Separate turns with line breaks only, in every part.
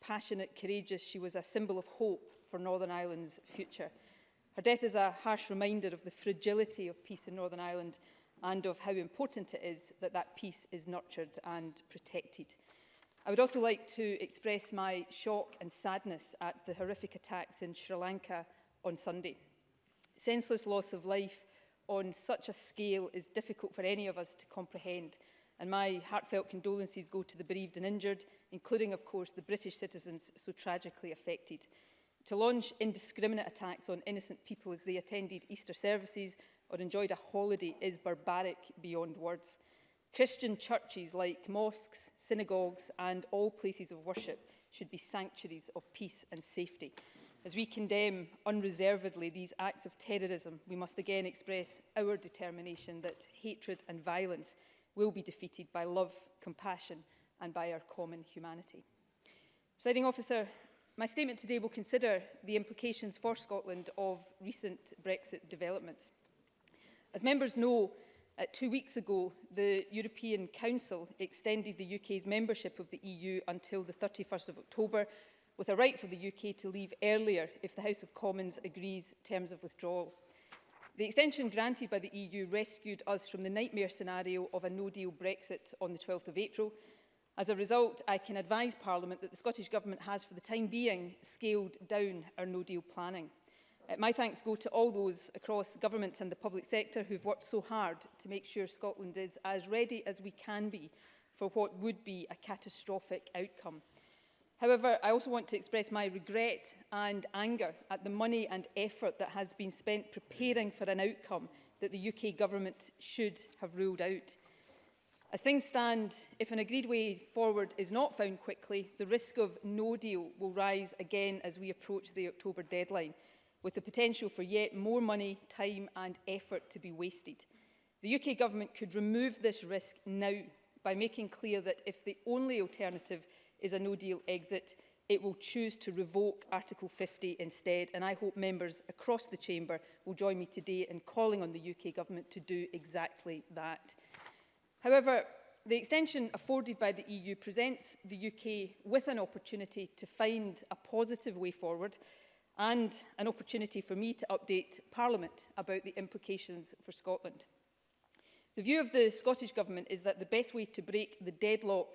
passionate, courageous, she was a symbol of hope for Northern Ireland's future. Her death is a harsh reminder of the fragility of peace in Northern Ireland and of how important it is that that peace is nurtured and protected. I would also like to express my shock and sadness at the horrific attacks in Sri Lanka on Sunday. Senseless loss of life on such a scale is difficult for any of us to comprehend and my heartfelt condolences go to the bereaved and injured, including, of course, the British citizens so tragically affected. To launch indiscriminate attacks on innocent people as they attended Easter services or enjoyed a holiday is barbaric beyond words. Christian churches like mosques, synagogues and all places of worship should be sanctuaries of peace and safety. As we condemn unreservedly these acts of terrorism, we must again express our determination that hatred and violence will be defeated by love, compassion and by our common humanity. Presiding officer, my statement today will consider the implications for Scotland of recent Brexit developments. As members know, Uh, two weeks ago, the European Council extended the UK's membership of the EU until the 31st of October, with a right for the UK to leave earlier if the House of Commons agrees terms of withdrawal. The extension granted by the EU rescued us from the nightmare scenario of a no-deal Brexit on the 12th of April. As a result, I can advise Parliament that the Scottish Government has, for the time being, scaled down our no-deal planning. Uh, my thanks go to all those across government and the public sector who've worked so hard to make sure Scotland is as ready as we can be for what would be a catastrophic outcome. However, I also want to express my regret and anger at the money and effort that has been spent preparing for an outcome that the UK government should have ruled out. As things stand, if an agreed way forward is not found quickly, the risk of no deal will rise again as we approach the October deadline with the potential for yet more money, time and effort to be wasted. The UK Government could remove this risk now by making clear that if the only alternative is a no-deal exit, it will choose to revoke Article 50 instead, and I hope members across the Chamber will join me today in calling on the UK Government to do exactly that. However, the extension afforded by the EU presents the UK with an opportunity to find a positive way forward and an opportunity for me to update Parliament about the implications for Scotland. The view of the Scottish Government is that the best way to break the deadlock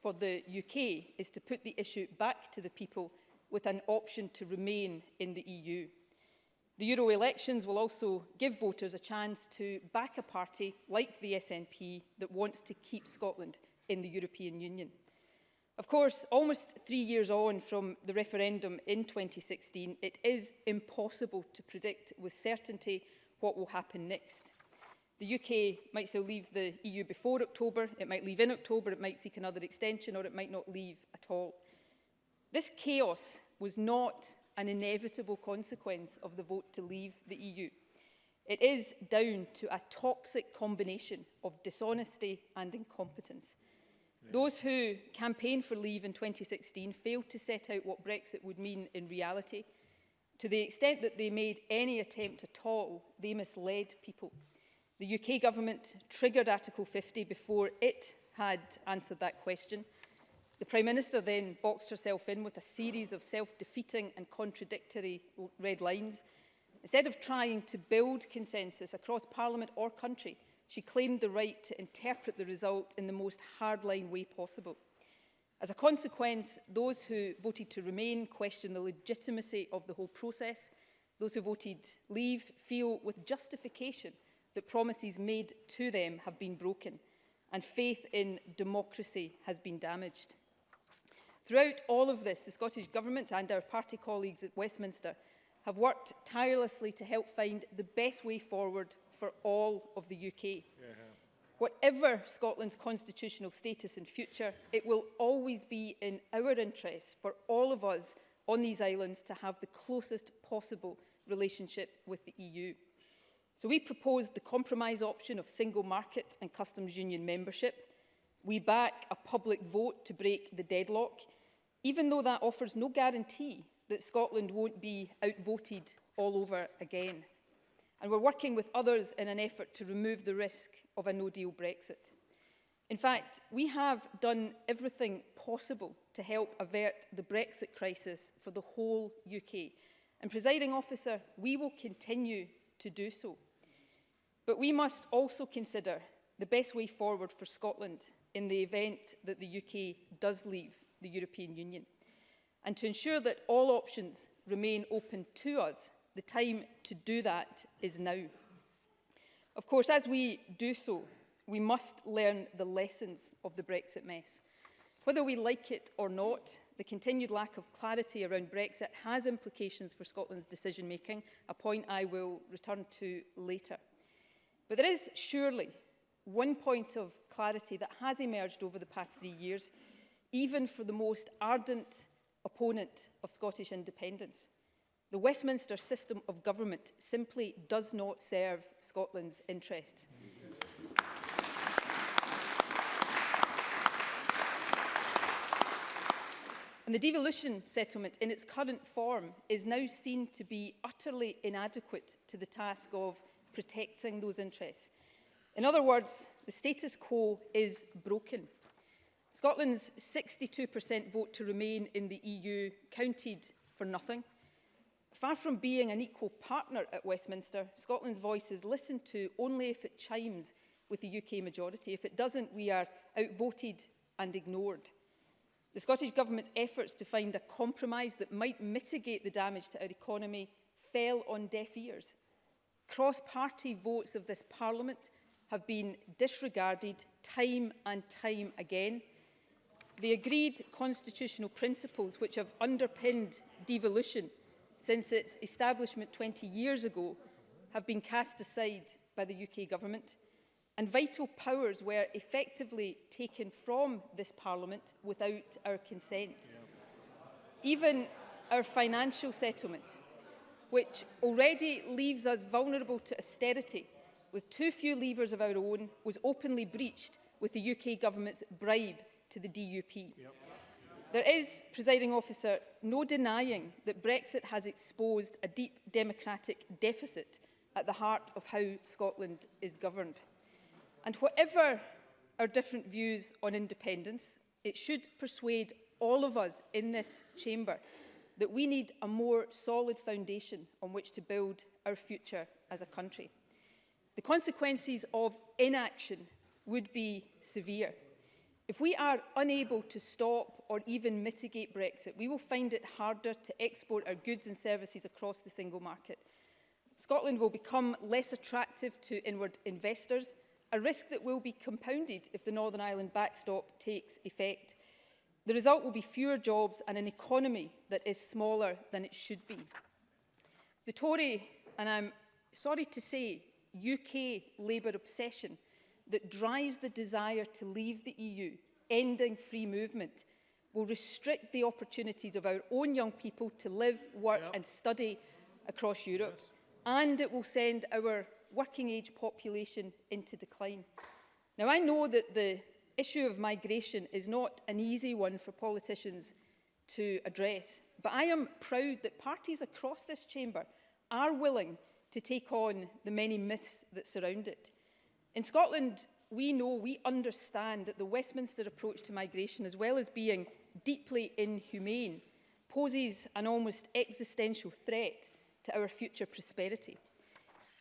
for the UK is to put the issue back to the people with an option to remain in the EU. The Euro elections will also give voters a chance to back a party like the SNP that wants to keep Scotland in the European Union. Of course, almost three years on from the referendum in 2016, it is impossible to predict with certainty what will happen next. The UK might still leave the EU before October, it might leave in October, it might seek another extension or it might not leave at all. This chaos was not an inevitable consequence of the vote to leave the EU. It is down to a toxic combination of dishonesty and incompetence. Those who campaigned for leave in 2016 failed to set out what Brexit would mean in reality. To the extent that they made any attempt at all, they misled people. The UK government triggered Article 50 before it had answered that question. The Prime Minister then boxed herself in with a series of self-defeating and contradictory red lines. Instead of trying to build consensus across Parliament or country, She claimed the right to interpret the result in the most hardline way possible. As a consequence, those who voted to remain question the legitimacy of the whole process. Those who voted leave feel with justification that promises made to them have been broken and faith in democracy has been damaged. Throughout all of this, the Scottish Government and our party colleagues at Westminster have worked tirelessly to help find the best way forward for all of the UK. Yeah. Whatever Scotland's constitutional status in future, it will always be in our interest for all of us on these islands to have the closest possible relationship with the EU. So we proposed the compromise option of single market and customs union membership. We back a public vote to break the deadlock, even though that offers no guarantee that Scotland won't be outvoted all over again and we're working with others in an effort to remove the risk of a no-deal Brexit. In fact, we have done everything possible to help avert the Brexit crisis for the whole UK. And presiding officer, we will continue to do so. But we must also consider the best way forward for Scotland in the event that the UK does leave the European Union and to ensure that all options remain open to us The time to do that is now. Of course, as we do so, we must learn the lessons of the Brexit mess. Whether we like it or not, the continued lack of clarity around Brexit has implications for Scotland's decision-making, a point I will return to later. But there is surely one point of clarity that has emerged over the past three years, even for the most ardent opponent of Scottish independence. The Westminster system of government simply does not serve Scotland's interests. And the devolution settlement in its current form is now seen to be utterly inadequate to the task of protecting those interests. In other words, the status quo is broken. Scotland's 62% vote to remain in the EU counted for nothing. Far from being an equal partner at Westminster, Scotland's voice is listened to only if it chimes with the UK majority. If it doesn't, we are outvoted and ignored. The Scottish Government's efforts to find a compromise that might mitigate the damage to our economy fell on deaf ears. Cross-party votes of this Parliament have been disregarded time and time again. The agreed constitutional principles which have underpinned devolution since its establishment 20 years ago have been cast aside by the UK government and vital powers were effectively taken from this parliament without our consent. Even our financial settlement, which already leaves us vulnerable to austerity with too few levers of our own, was openly breached with the UK government's bribe to the DUP. Yep. There is, presiding officer, no denying that Brexit has exposed a deep democratic deficit at the heart of how Scotland is governed. And whatever our different views on independence, it should persuade all of us in this chamber that we need a more solid foundation on which to build our future as a country. The consequences of inaction would be severe. If we are unable to stop or even mitigate Brexit, we will find it harder to export our goods and services across the single market. Scotland will become less attractive to inward investors, a risk that will be compounded if the Northern Ireland backstop takes effect. The result will be fewer jobs and an economy that is smaller than it should be. The Tory, and I'm sorry to say, UK Labour obsession that drives the desire to leave the EU, ending free movement, will restrict the opportunities of our own young people to live, work yep. and study across Europe. Yes. And it will send our working age population into decline. Now, I know that the issue of migration is not an easy one for politicians to address, but I am proud that parties across this chamber are willing to take on the many myths that surround it. In Scotland, we know, we understand that the Westminster approach to migration, as well as being deeply inhumane, poses an almost existential threat to our future prosperity.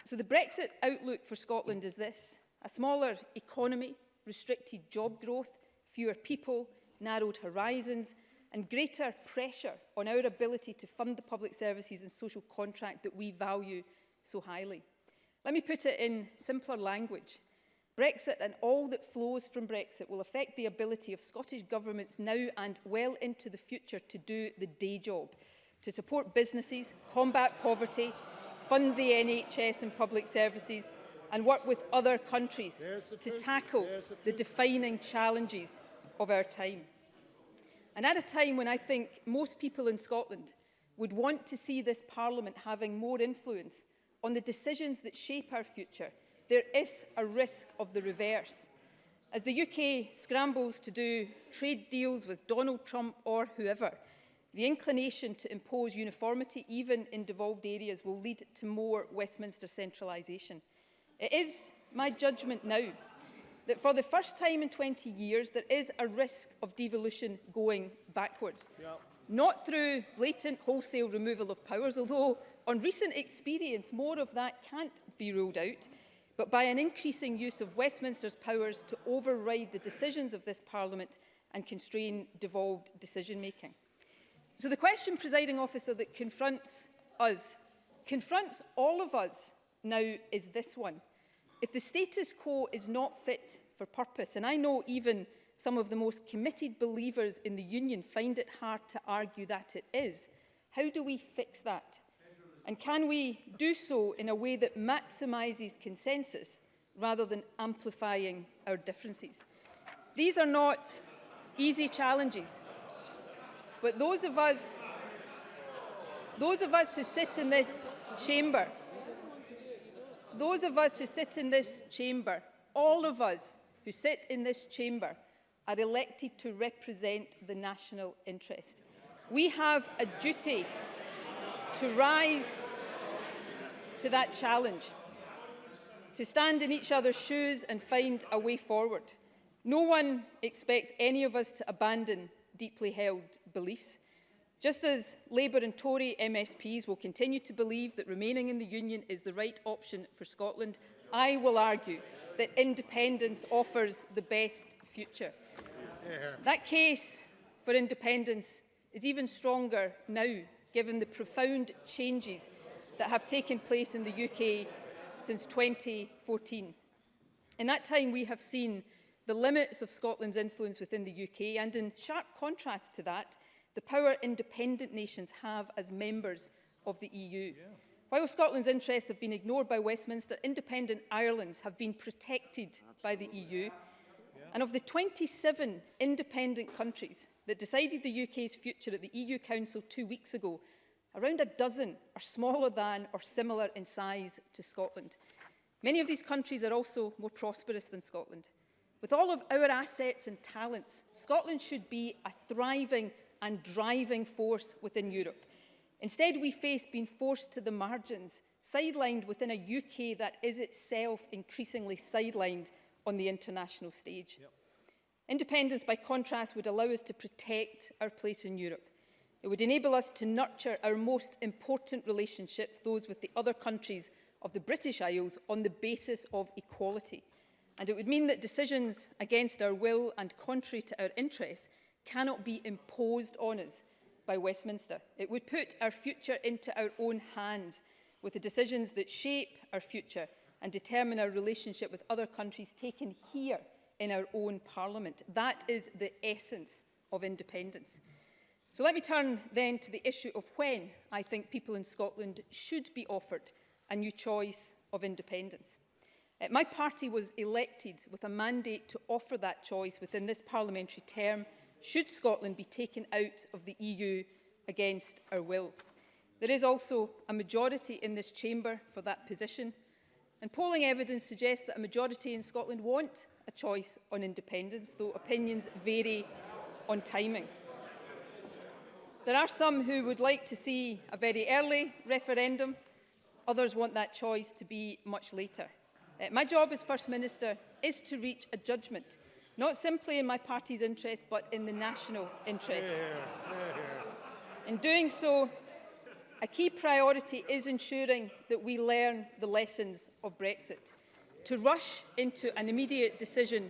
So the Brexit outlook for Scotland is this. A smaller economy, restricted job growth, fewer people, narrowed horizons, and greater pressure on our ability to fund the public services and social contract that we value so highly. Let me put it in simpler language. Brexit and all that flows from Brexit will affect the ability of Scottish governments now and well into the future to do the day job, to support businesses, combat poverty, fund the NHS and public services and work with other countries to tackle the, the defining challenges of our time. And at a time when I think most people in Scotland would want to see this Parliament having more influence on the decisions that shape our future – there is a risk of the reverse. As the UK scrambles to do trade deals with Donald Trump or whoever, the inclination to impose uniformity, even in devolved areas, will lead to more Westminster centralisation. It is my judgment now that for the first time in 20 years, there is a risk of devolution going backwards. Yep. Not through blatant wholesale removal of powers, although on recent experience, more of that can't be ruled out, But by an increasing use of Westminster's powers to override the decisions of this Parliament and constrain devolved decision-making. So the question, presiding officer, that confronts us, confronts all of us now is this one. If the status quo is not fit for purpose, and I know even some of the most committed believers in the union find it hard to argue that it is, how do we fix that? And can we do so in a way that maximises consensus rather than amplifying our differences? These are not easy challenges, but those of us, those of us who sit in this chamber, those of us who sit in this chamber, all of us who sit in this chamber, are elected to represent the national interest. We have a duty to rise to that challenge, to stand in each other's shoes and find a way forward. No one expects any of us to abandon deeply held beliefs. Just as Labour and Tory MSPs will continue to believe that remaining in the Union is the right option for Scotland, I will argue that independence offers the best future. Yeah. That case for independence is even stronger now given the profound changes that have taken place in the UK since 2014. In that time, we have seen the limits of Scotland's influence within the UK and in sharp contrast to that, the power independent nations have as members of the EU. Yeah. While Scotland's interests have been ignored by Westminster, independent Ireland's have been protected Absolutely. by the EU. Yeah. And of the 27 independent countries that decided the UK's future at the EU Council two weeks ago, around a dozen are smaller than or similar in size to Scotland. Many of these countries are also more prosperous than Scotland. With all of our assets and talents, Scotland should be a thriving and driving force within Europe. Instead, we face being forced to the margins, sidelined within a UK that is itself increasingly sidelined on the international stage. Yep. Independence, by contrast, would allow us to protect our place in Europe. It would enable us to nurture our most important relationships, those with the other countries of the British Isles, on the basis of equality. And it would mean that decisions against our will and contrary to our interests cannot be imposed on us by Westminster. It would put our future into our own hands with the decisions that shape our future and determine our relationship with other countries taken here in our own parliament. That is the essence of independence. So let me turn then to the issue of when I think people in Scotland should be offered a new choice of independence. Uh, my party was elected with a mandate to offer that choice within this parliamentary term should Scotland be taken out of the EU against our will. There is also a majority in this chamber for that position and polling evidence suggests that a majority in Scotland want a choice on independence, though opinions vary on timing. There are some who would like to see a very early referendum. Others want that choice to be much later. Uh, my job as First Minister is to reach a judgment, not simply in my party's interest, but in the national interest. Yeah, yeah, yeah. In doing so, a key priority is ensuring that we learn the lessons of Brexit. To rush into an immediate decision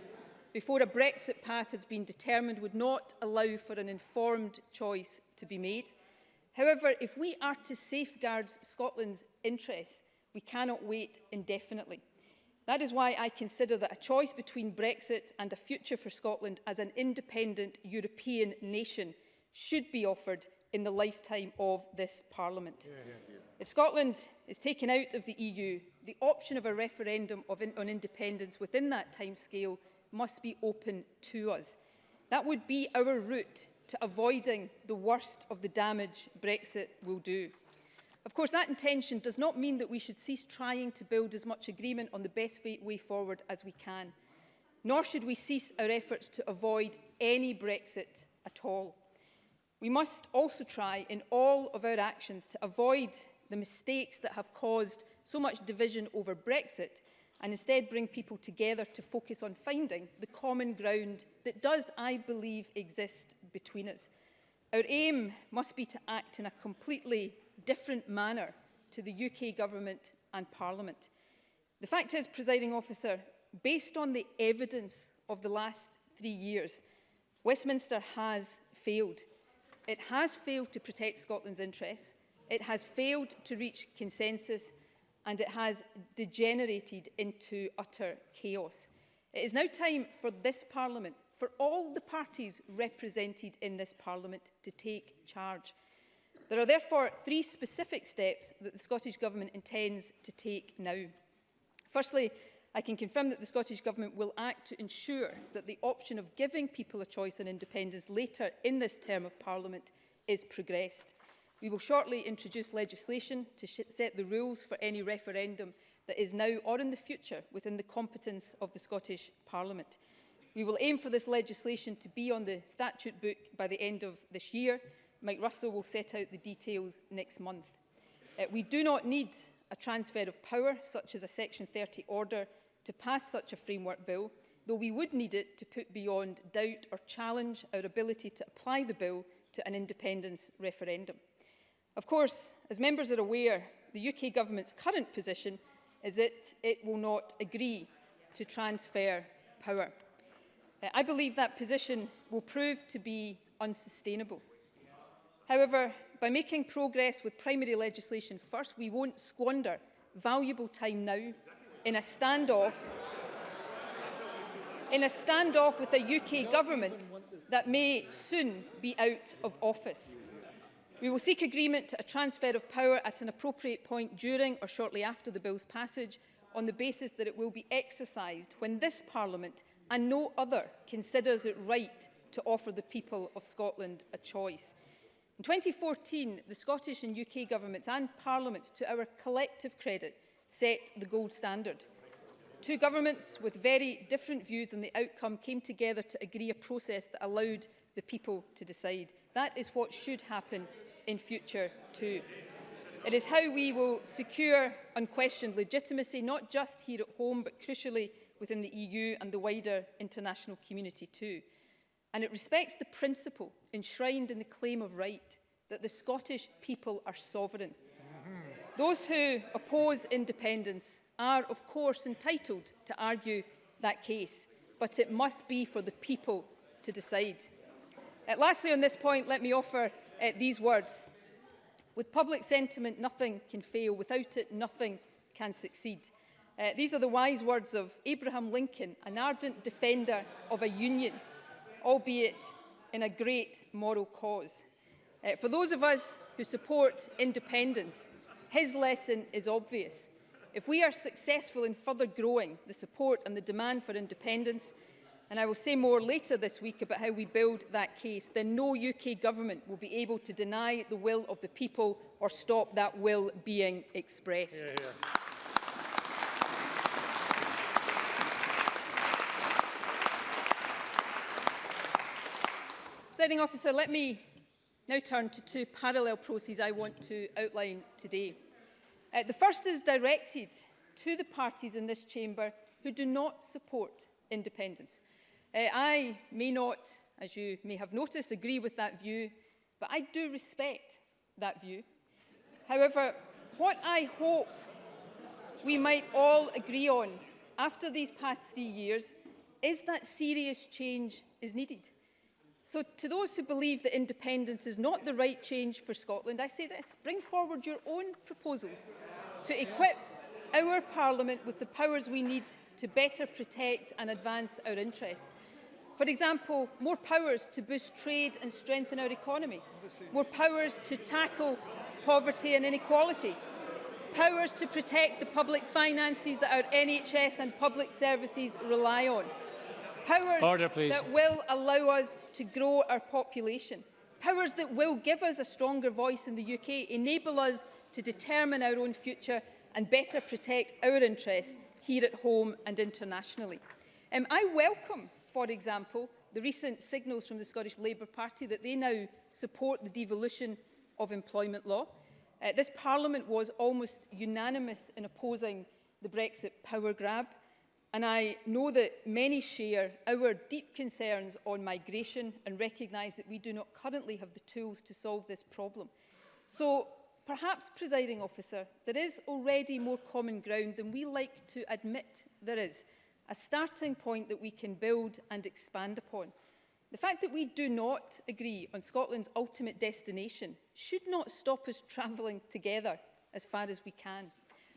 before a Brexit path has been determined would not allow for an informed choice to be made. However, if we are to safeguard Scotland's interests, we cannot wait indefinitely. That is why I consider that a choice between Brexit and a future for Scotland as an independent European nation should be offered in the lifetime of this Parliament. Yeah, yeah, yeah. If Scotland is taken out of the EU, the option of a referendum of in on independence within that timescale must be open to us. That would be our route to avoiding the worst of the damage Brexit will do. Of course, that intention does not mean that we should cease trying to build as much agreement on the best way forward as we can, nor should we cease our efforts to avoid any Brexit at all. We must also try in all of our actions to avoid the mistakes that have caused so much division over Brexit and instead bring people together to focus on finding the common ground that does, I believe, exist between us. Our aim must be to act in a completely different manner to the UK Government and Parliament. The fact is, presiding officer, based on the evidence of the last three years, Westminster has failed. It has failed to protect Scotland's interests It has failed to reach consensus and it has degenerated into utter chaos. It is now time for this Parliament, for all the parties represented in this Parliament to take charge. There are therefore three specific steps that the Scottish Government intends to take now. Firstly, I can confirm that the Scottish Government will act to ensure that the option of giving people a choice and independence later in this term of Parliament is progressed. We will shortly introduce legislation to set the rules for any referendum that is now or in the future within the competence of the Scottish Parliament. We will aim for this legislation to be on the statute book by the end of this year. Mike Russell will set out the details next month. Uh, we do not need a transfer of power, such as a Section 30 order, to pass such a framework bill, though we would need it to put beyond doubt or challenge our ability to apply the bill to an independence referendum. Of course, as members are aware, the UK government's current position is that it will not agree to transfer power. Uh, I believe that position will prove to be unsustainable. However, by making progress with primary legislation first, we won't squander valuable time now in a standoff in a standoff with a UK government that may soon be out of office. We will seek agreement to a transfer of power at an appropriate point during or shortly after the bill's passage on the basis that it will be exercised when this Parliament and no other considers it right to offer the people of Scotland a choice. In 2014, the Scottish and UK governments and Parliament, to our collective credit, set the gold standard. Two governments with very different views on the outcome came together to agree a process that allowed the people to decide. That is what should happen in future too. It is how we will secure unquestioned legitimacy, not just here at home, but crucially within the EU and the wider international community too. And it respects the principle enshrined in the claim of right that the Scottish people are sovereign. Those who oppose independence are, of course, entitled to argue that case, but it must be for the people to decide. Uh, lastly, on this point, let me offer uh, these words. With public sentiment, nothing can fail. Without it, nothing can succeed. Uh, these are the wise words of Abraham Lincoln, an ardent defender of a union, albeit in a great moral cause. Uh, for those of us who support independence, his lesson is obvious. If we are successful in further growing the support and the demand for independence, and I will say more later this week about how we build that case, then no UK government will be able to deny the will of the people or stop that will being expressed. Yeah, yeah. Presiding officer, let me now turn to two parallel processes I want to outline today. Uh, the first is directed to the parties in this chamber who do not support independence. Eh, I may not, as you may have noticed, agree with that view, but I do respect that view. However, what I hope we might all agree on after these past three years is that serious change is needed. So to those who believe that independence is not the right change for Scotland, I say this, bring forward your own proposals to equip our Parliament with the powers we need to better protect and advance our interests. For example, more powers to boost trade and strengthen our economy, more powers to tackle poverty and inequality, powers to protect the public finances that our NHS and public services rely on, powers
Order,
that will allow us to grow our population, powers that will give us a stronger voice in the UK, enable us to determine our own future and better protect our interests here at home and internationally. Um, I welcome for example, the recent signals from the Scottish Labour Party that they now support the devolution of employment law. Uh, this Parliament was almost unanimous in opposing the Brexit power grab, and I know that many share our deep concerns on migration and recognise that we do not currently have the tools to solve this problem. So perhaps, presiding officer, there is already more common ground than we like to admit there is a starting point that we can build and expand upon. The fact that we do not agree on Scotland's ultimate destination should not stop us travelling together as far as we can.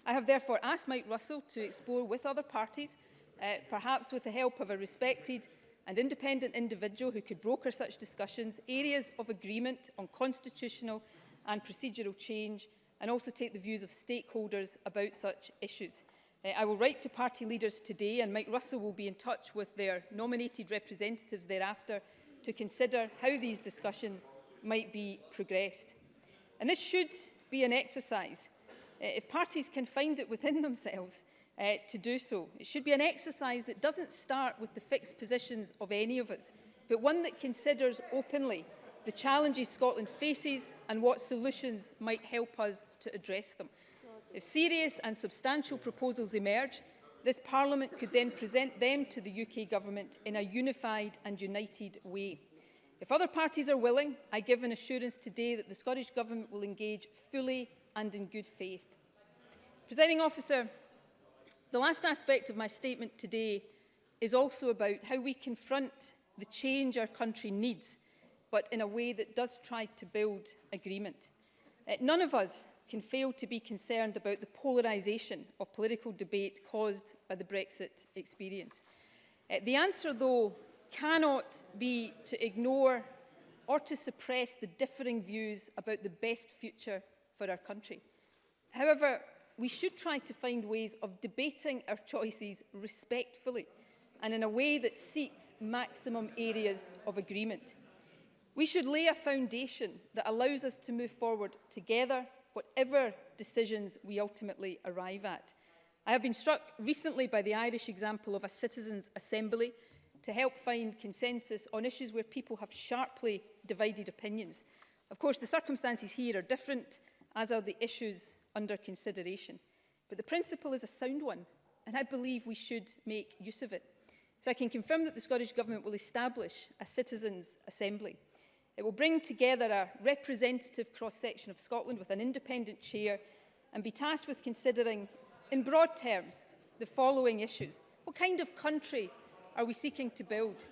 I have therefore asked Mike Russell to explore with other parties, uh, perhaps with the help of a respected and independent individual who could broker such discussions, areas of agreement on constitutional and procedural change, and also take the views of stakeholders about such issues. Uh, I will write to party leaders today and Mike Russell will be in touch with their nominated representatives thereafter to consider how these discussions might be progressed. And this should be an exercise. Uh, if parties can find it within themselves uh, to do so, it should be an exercise that doesn't start with the fixed positions of any of us, but one that considers openly the challenges Scotland faces and what solutions might help us to address them. If serious and substantial proposals emerge, this Parliament could then present them to the UK Government in a unified and united way. If other parties are willing, I give an assurance today that the Scottish Government will engage fully and in good faith. Presiding officer, the last aspect of my statement today is also about how we confront the change our country needs, but in a way that does try to build agreement. Uh, none of us can fail to be concerned about the polarisation of political debate caused by the Brexit experience. Uh, the answer, though, cannot be to ignore or to suppress the differing views about the best future for our country. However, we should try to find ways of debating our choices respectfully and in a way that seeks maximum areas of agreement. We should lay a foundation that allows us to move forward together whatever decisions we ultimately arrive at. I have been struck recently by the Irish example of a citizens' assembly to help find consensus on issues where people have sharply divided opinions. Of course, the circumstances here are different, as are the issues under consideration. But the principle is a sound one, and I believe we should make use of it. So I can confirm that the Scottish Government will establish a citizens' assembly. It will bring together a representative cross-section of Scotland with an independent chair and be tasked with considering, in broad terms, the following issues. What kind of country are we seeking to build?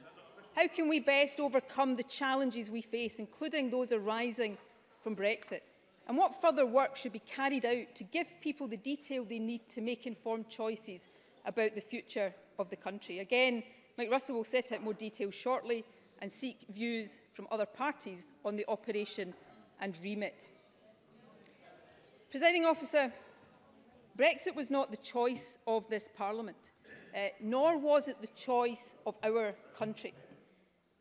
How can we best overcome the challenges we face, including those arising from Brexit? And what further work should be carried out to give people the detail they need to make informed choices about the future of the country? Again, Mike Russell will set out more details shortly, and seek views from other parties on the operation and remit. Presiding officer, Brexit was not the choice of this Parliament, uh, nor was it the choice of our country.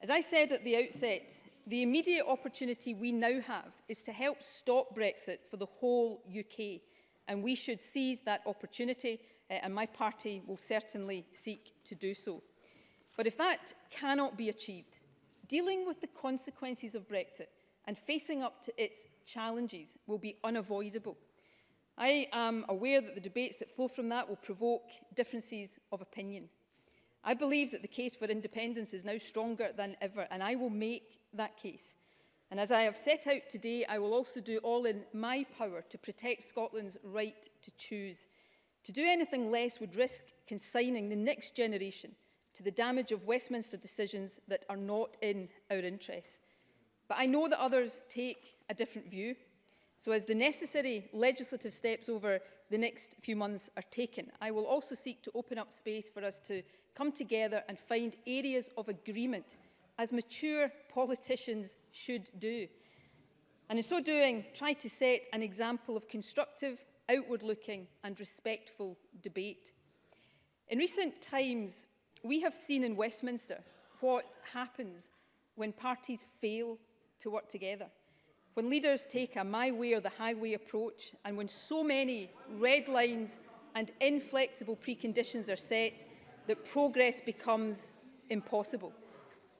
As I said at the outset, the immediate opportunity we now have is to help stop Brexit for the whole UK, and we should seize that opportunity, uh, and my party will certainly seek to do so. But if that cannot be achieved, Dealing with the consequences of Brexit and facing up to its challenges will be unavoidable. I am aware that the debates that flow from that will provoke differences of opinion. I believe that the case for independence is now stronger than ever, and I will make that case. And as I have set out today, I will also do all in my power to protect Scotland's right to choose. To do anything less would risk consigning the next generation to the damage of Westminster decisions that are not in our interests. But I know that others take a different view. So as the necessary legislative steps over the next few months are taken, I will also seek to open up space for us to come together and find areas of agreement, as mature politicians should do. And in so doing, try to set an example of constructive, outward-looking and respectful debate. In recent times, We have seen in Westminster what happens when parties fail to work together. When leaders take a my way or the highway approach and when so many red lines and inflexible preconditions are set that progress becomes impossible.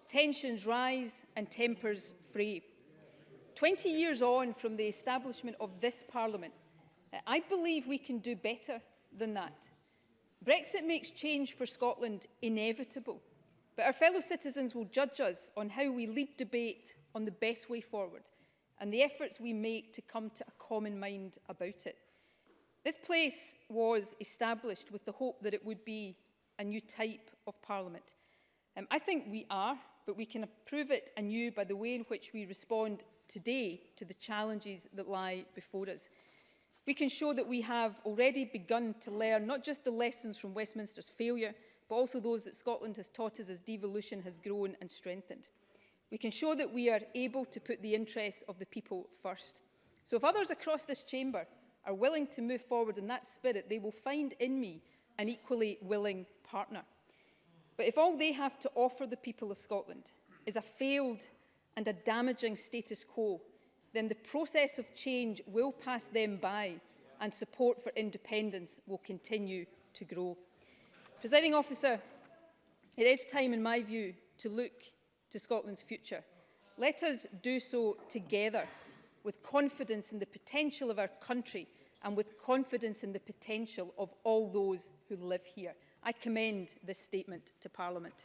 Tensions rise and tempers fray. 20 years on from the establishment of this Parliament, I believe we can do better than that. Brexit makes change for Scotland inevitable, but our fellow citizens will judge us on how we lead debate on the best way forward and the efforts we make to come to a common mind about it. This place was established with the hope that it would be a new type of parliament. Um, I think we are, but we can prove it anew by the way in which we respond today to the challenges that lie before us. We can show that we have already begun to learn not just the lessons from Westminster's failure, but also those that Scotland has taught us as devolution has grown and strengthened. We can show that we are able to put the interests of the people first. So if others across this chamber are willing to move forward in that spirit, they will find in me an equally willing partner. But if all they have to offer the people of Scotland is a failed and a damaging status quo, then the process of change will pass them by and support for independence will continue to grow. Presiding officer, it is time, in my view, to look to Scotland's future. Let us do so together, with confidence in the potential of our country and with confidence in the potential of all those who live here. I commend this statement to Parliament.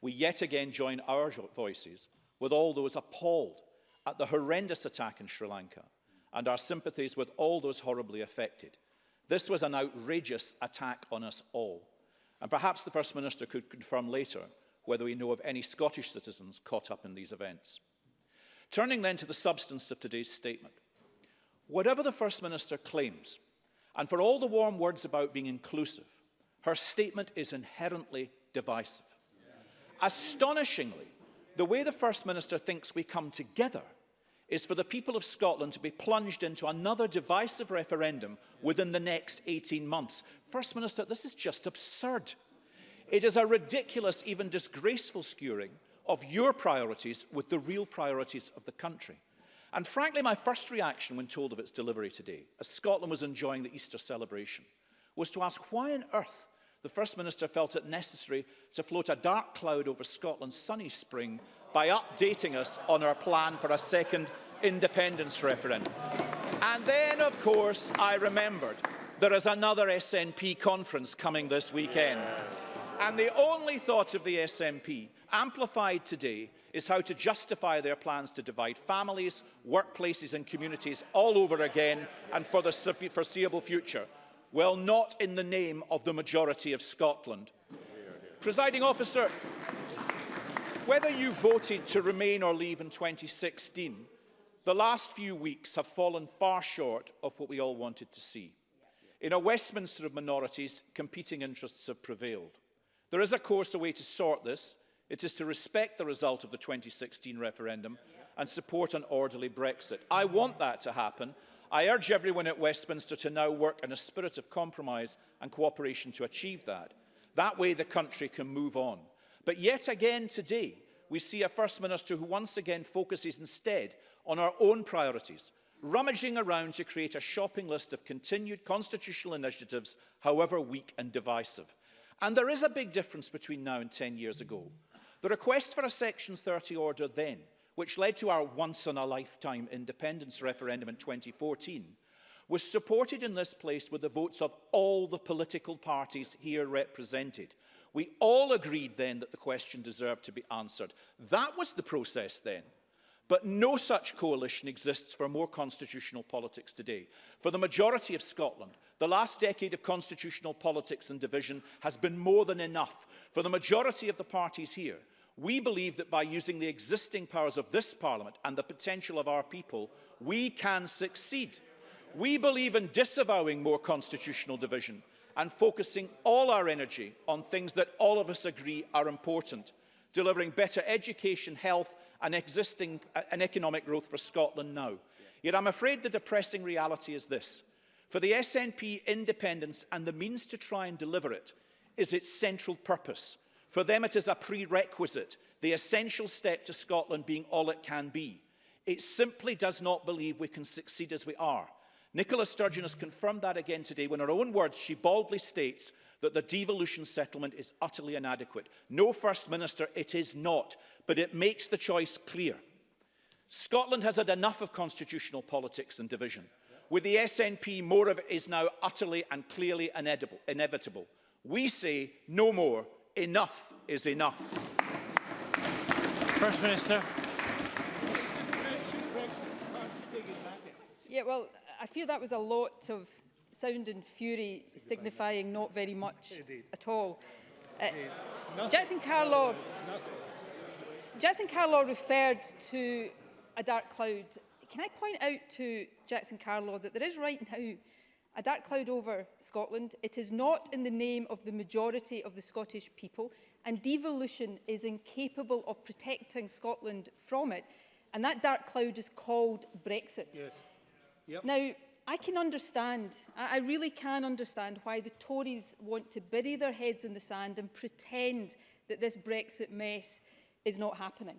we yet again join our voices with all those appalled at the horrendous attack in Sri Lanka and our sympathies with all those horribly affected. This was an outrageous attack on us all. And perhaps the First Minister could confirm later whether we know of any Scottish citizens caught up in these events. Turning then to the substance of today's statement. Whatever the First Minister claims, and for all the warm words about being inclusive, her statement is inherently divisive. Astonishingly, the way the First Minister thinks we come together is for the people of Scotland to be plunged into another divisive referendum within the next 18 months. First Minister, this is just absurd. It is a ridiculous, even disgraceful skewering of your priorities with the real priorities of the country. And frankly, my first reaction when told of its delivery today, as Scotland was enjoying the Easter celebration, was to ask why on earth the First Minister felt it necessary to float a dark cloud over Scotland's sunny spring by updating us on our plan for a second independence referendum. And then, of course, I remembered there is another SNP conference coming this weekend. And the only thought of the SNP, amplified today, is how to justify their plans to divide families, workplaces and communities all over again and for the foreseeable future. Well, not in the name of the majority of Scotland. Presiding officer, whether you voted to remain or leave in 2016, the last few weeks have fallen far short of what we all wanted to see. In a Westminster of minorities, competing interests have prevailed. There is, of course, a way to sort this. It is to respect the result of the 2016 referendum and support an orderly Brexit. I want that to happen, I urge everyone at Westminster to now work in a spirit of compromise and cooperation to achieve that. That way the country can move on. But yet again today, we see a First Minister who once again focuses instead on our own priorities, rummaging around to create a shopping list of continued constitutional initiatives, however weak and divisive. And there is a big difference between now and 10 years ago. The request for a Section 30 order then which led to our once-in-a-lifetime independence referendum in 2014, was supported in this place with the votes of all the political parties here represented. We all agreed then that the question deserved to be answered. That was the process then. But no such coalition exists for more constitutional politics today. For the majority of Scotland, the last decade of constitutional politics and division has been more than enough. For the majority of the parties here, We believe that by using the existing powers of this Parliament and the potential of our people, we can succeed. We believe in disavowing more constitutional division and focusing all our energy on things that all of us agree are important, delivering better education, health and existing uh, and economic growth for Scotland now. Yet I'm afraid the depressing reality is this. For the SNP independence and the means to try and deliver it is its central purpose – For them, it is a prerequisite, the essential step to Scotland being all it can be. It simply does not believe we can succeed as we are. Nicola Sturgeon has confirmed that again today when, in her own words, she baldly states that the devolution settlement is utterly inadequate. No, First Minister, it is not, but it makes the choice clear. Scotland has had enough of constitutional politics and division. With the SNP, more of it is now utterly and clearly inedible, inevitable. We say no more Enough is enough.
First Minister.
Yeah, well, I feel that was a lot of sound and fury signifying not very much Indeed. at all. Uh, Indeed. Jackson Carlaw, Jackson Carlaw referred to a dark cloud. Can I point out to Jackson Carlaw that there is right now a dark cloud over Scotland. It is not in the name of the majority of the Scottish people, and devolution is incapable of protecting Scotland from it. And that dark cloud is called Brexit. Yes. Yep. Now, I can understand, I really can understand why the Tories want to bury their heads in the sand and pretend that this Brexit mess is not happening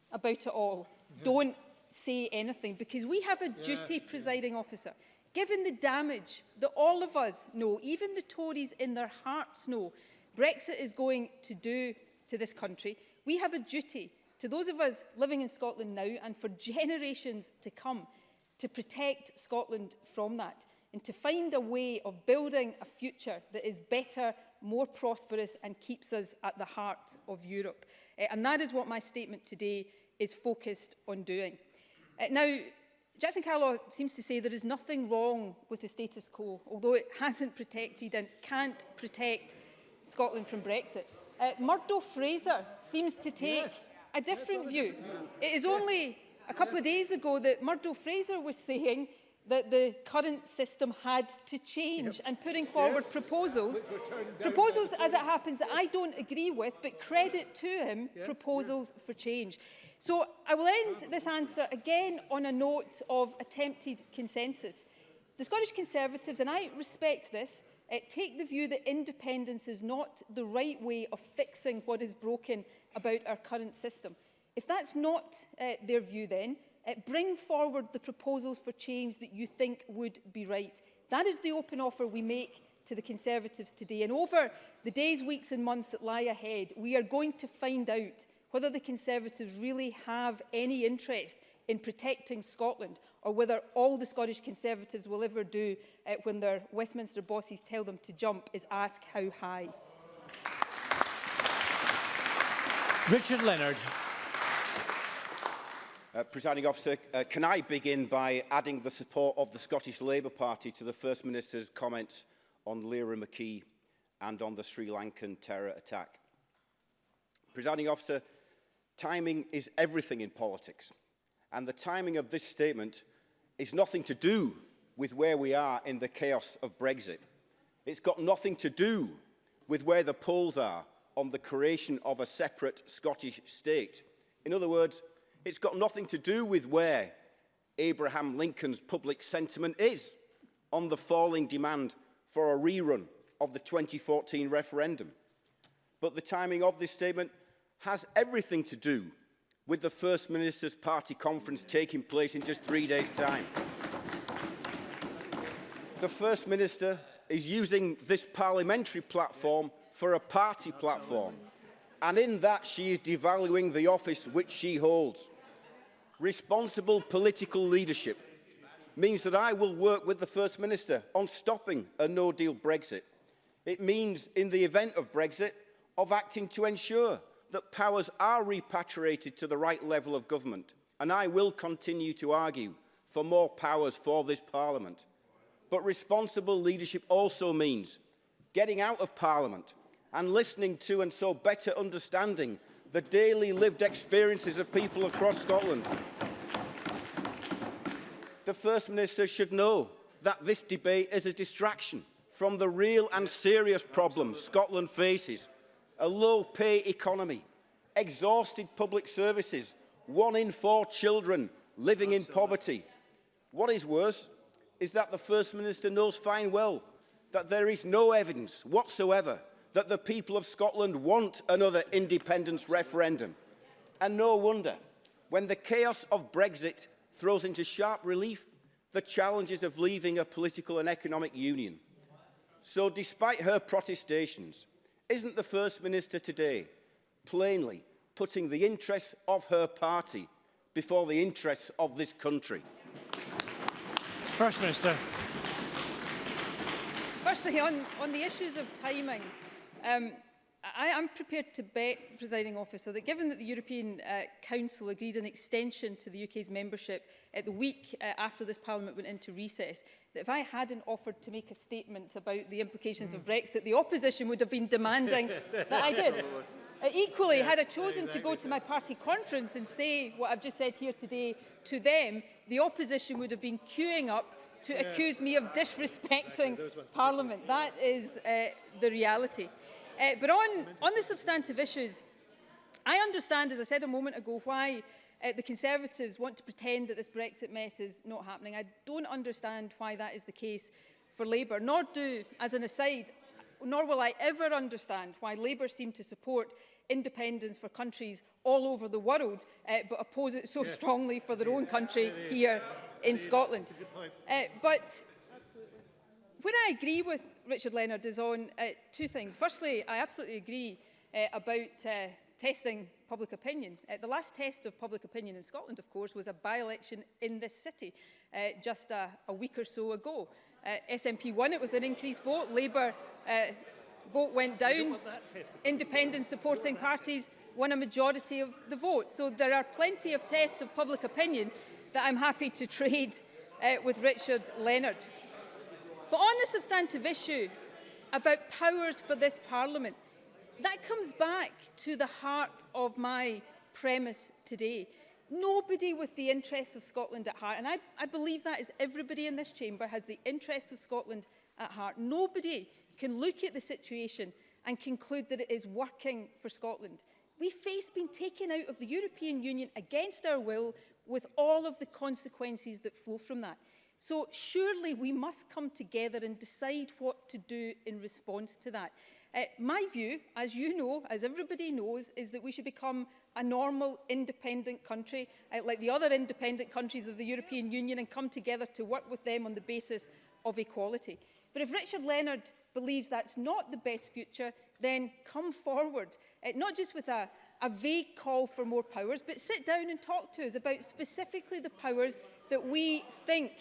about it all. Yeah. Don't say anything because we have a yeah, duty, presiding yeah. officer, Given the damage that all of us know, even the Tories in their hearts know, Brexit is going to do to this country, we have a duty to those of us living in Scotland now and for generations to come to protect Scotland from that and to find a way of building a future that is better, more prosperous and keeps us at the heart of Europe. Uh, and that is what my statement today is focused on doing. Uh, now, Jackson Carlow seems to say there is nothing wrong with the status quo, although it hasn't protected and can't protect Scotland from Brexit. Uh, Murdo Fraser seems to take yes. a different yes, view. Yes. It is only a couple yes. of days ago that Murdo Fraser was saying that the current system had to change yep. and putting forward yes. proposals, proposals as it happens that I don't agree with, but credit to him, yes. proposals yes. for change. So I will end this answer again on a note of attempted consensus. The Scottish Conservatives, and I respect this, uh, take the view that independence is not the right way of fixing what is broken about our current system. If that's not uh, their view then, uh, bring forward the proposals for change that you think would be right. That is the open offer we make to the Conservatives today. And over the days, weeks and months that lie ahead, we are going to find out whether the Conservatives really have any interest in protecting Scotland or whether all the Scottish Conservatives will ever do uh, when their Westminster bosses tell them to jump is ask how high.
Richard Leonard.
Uh, Presiding officer, uh, can I begin by adding the support of the Scottish Labour Party to the First Minister's comments on Lira McKee and on the Sri Lankan terror attack? Presiding officer, Timing is everything in politics. And the timing of this statement is nothing to do with where we are in the chaos of Brexit. It's got nothing to do with where the polls are on the creation of a separate Scottish state. In other words, it's got nothing to do with where Abraham Lincoln's public sentiment is on the falling demand for a rerun of the 2014 referendum. But the timing of this statement has everything to do with the First Minister's party conference taking place in just three days' time. The First Minister is using this parliamentary platform for a party platform. And in that she is devaluing the office which she holds. Responsible political leadership means that I will work with the First Minister on stopping a no-deal Brexit. It means, in the event of Brexit, of acting to ensure that powers are repatriated to the right level of government, and I will continue to argue for more powers for this Parliament. But responsible leadership also means getting out of Parliament and listening to and so better understanding the daily lived experiences of people across Scotland. The First Minister should know that this debate is a distraction from the real and serious problems Scotland faces a low-pay economy, exhausted public services, one in four children living in poverty. What is worse is that the First Minister knows fine well that there is no evidence whatsoever that the people of Scotland want another independence referendum. And no wonder, when the chaos of Brexit throws into sharp relief the challenges of leaving a political and economic union. So despite her protestations, Isn't the First Minister today plainly putting the interests of her party before the interests of this country?
First Minister.
Firstly, on, on the issues of timing, um, I am prepared to bet, presiding officer, that given that the European uh, Council agreed an extension to the UK's membership at the week uh, after this Parliament went into recess, that if I hadn't offered to make a statement about the implications mm. of hmm. Brexit, the opposition would have been demanding that I did. Uh, equally, yeah, had I chosen exactly. to go to my party conference and say what I've just said here today to them, the opposition would have been queuing up to yeah. accuse me of disrespecting exactly. Parliament. That is uh, the reality. Uh, but on, on the substantive issues, I understand, as I said a moment ago, why uh, the Conservatives want to pretend that this Brexit mess is not happening. I don't understand why that is the case for Labour, nor do, as an aside, nor will I ever understand why Labour seem to support independence for countries all over the world, uh, but oppose it so yeah. strongly for their yeah. own country yeah. here in Scotland. Uh, but when I agree with Richard Leonard is on uh, two things. Firstly, I absolutely agree uh, about uh, testing public opinion. Uh, the last test of public opinion in Scotland, of course, was a by-election in this city uh, just a, a week or so ago. Uh, SNP won it with an increased vote. Labour uh, vote went down. Independent supporting parties won a majority of the vote. So there are plenty of tests of public opinion that I'm happy to trade uh, with Richard Leonard. But on the substantive issue about powers for this Parliament, that comes back to the heart of my premise today. Nobody with the interests of Scotland at heart, and I, I believe that is everybody in this chamber has the interests of Scotland at heart. Nobody can look at the situation and conclude that it is working for Scotland. We face being taken out of the European Union against our will with all of the consequences that flow from that. So surely we must come together and decide what to do in response to that. Uh, my view, as you know, as everybody knows, is that we should become a normal independent country uh, like the other independent countries of the European Union and come together to work with them on the basis of equality. But if Richard Leonard believes that's not the best future, then come forward, uh, not just with a, a vague call for more powers, but sit down and talk to us about specifically the powers that we think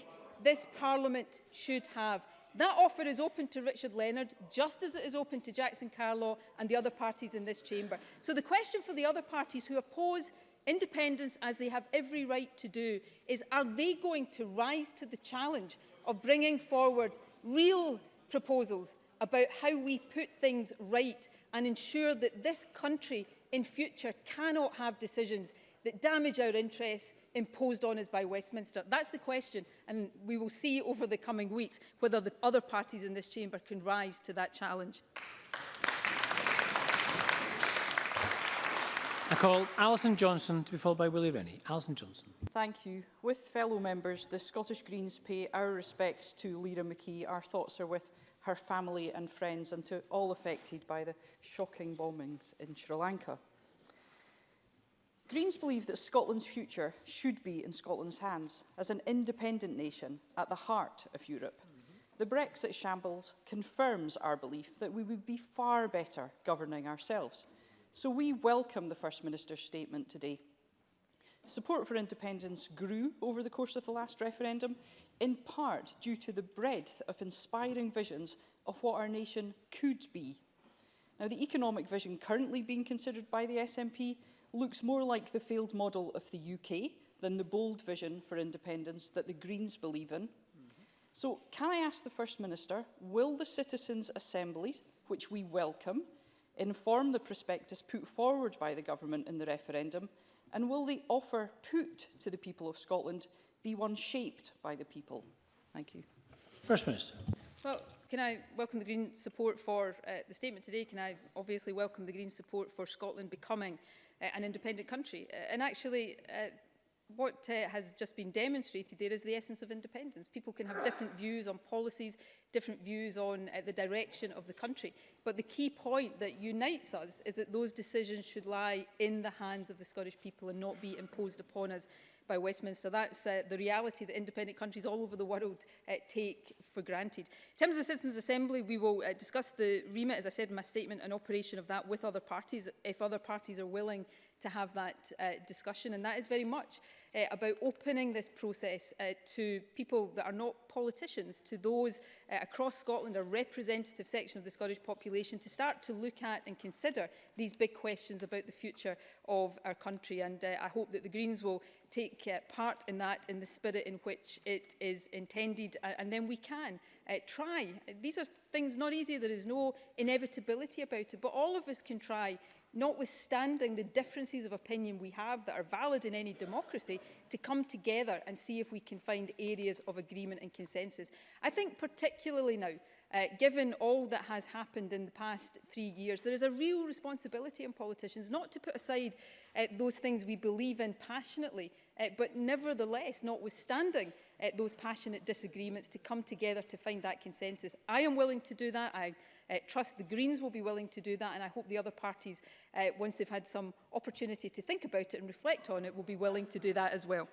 this Parliament should have. That offer is open to Richard Leonard, just as it is open to Jackson Carlaw and the other parties in this chamber. So the question for the other parties who oppose independence, as they have every right to do, is are they going to rise to the challenge of bringing forward real proposals about how we put things right and ensure that this country in future cannot have decisions that damage our interests, imposed on us by Westminster? That's the question, and we will see over the coming weeks whether the other parties in this chamber can rise to that challenge.
I call Alison Johnson to be followed by Willie Rennie. Alison Johnson.
Thank you. With fellow members, the Scottish Greens pay our respects to Lira McKee. Our thoughts are with her family and friends and to all affected by the shocking bombings in Sri Lanka. Greens believe that Scotland's future should be in Scotland's hands as an independent nation at the heart of Europe. Mm -hmm. The Brexit shambles confirms our belief that we would be far better governing ourselves. So we welcome the First Minister's statement today. Support for independence grew over the course of the last referendum, in part due to the breadth of inspiring visions of what our nation could be. Now, the economic vision currently being considered by the SNP looks more like the failed model of the UK than the bold vision for independence that the Greens believe in. Mm -hmm. So can I ask the First Minister, will the citizens' assemblies, which we welcome, inform the prospectus put forward by the government in the referendum, and will the offer put to the people of Scotland be one shaped by the people? Thank you.
First Minister.
Well, can I welcome the Green support for uh, the statement today? Can I obviously welcome the Green support for Scotland becoming uh, an independent country? Uh, and actually, uh, what uh, has just been demonstrated there is the essence of independence. People can have different views on policies, different views on uh, the direction of the country. But the key point that unites us is that those decisions should lie in the hands of the Scottish people and not be imposed upon us by Westminster. That's uh, the reality that independent countries all over the world uh, take for granted. In terms of the Citizens' Assembly, we will uh, discuss the remit, as I said in my statement, and operation of that with other parties, if other parties are willing to have that uh, discussion. And that is very much uh, about opening this process uh, to people that are not politicians, to those uh, across Scotland, a representative section of the Scottish population, to start to look at and consider these big questions about the future of our country. And uh, I hope that the Greens will take uh, part in that in the spirit in which it is intended. Uh, and then we can uh, try. These are things not easy. There is no inevitability about it, but all of us can try notwithstanding the differences of opinion we have that are valid in any democracy, to come together and see if we can find areas of agreement and consensus. I think particularly now, uh, given all that has happened in the past three years, there is a real responsibility on politicians not to put aside uh, those things we believe in passionately, uh, but nevertheless, notwithstanding uh, those passionate disagreements, to come together to find that consensus. I am willing to do that. I uh, trust the Greens will be willing to do that and I hope the other parties, uh, once they've had some opportunity to think about it and reflect on it, will be willing to do that as well.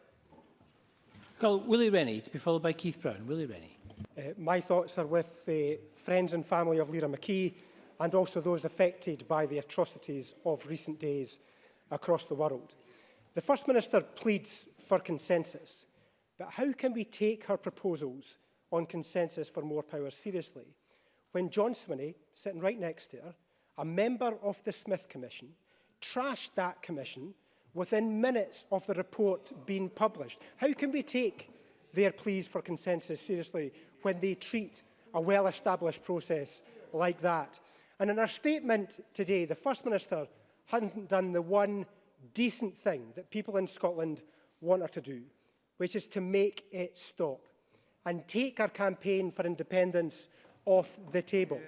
Call Willie Rennie to be followed by Keith Brown. Willie Rennie.
Uh, my thoughts are with the friends and family of Lira McKee and also those affected by the atrocities of recent days across the world. The First Minister pleads for consensus, but how can we take her proposals on consensus for more power seriously when John Swinney, sitting right next to her, a member of the Smith Commission, trashed that commission within minutes of the report being published. How can we take their pleas for consensus seriously when they treat a well-established process like that? And in our statement today, the First Minister hasn't done the one decent thing that people in Scotland want her to do, which is to make it stop and take our campaign for independence off the table.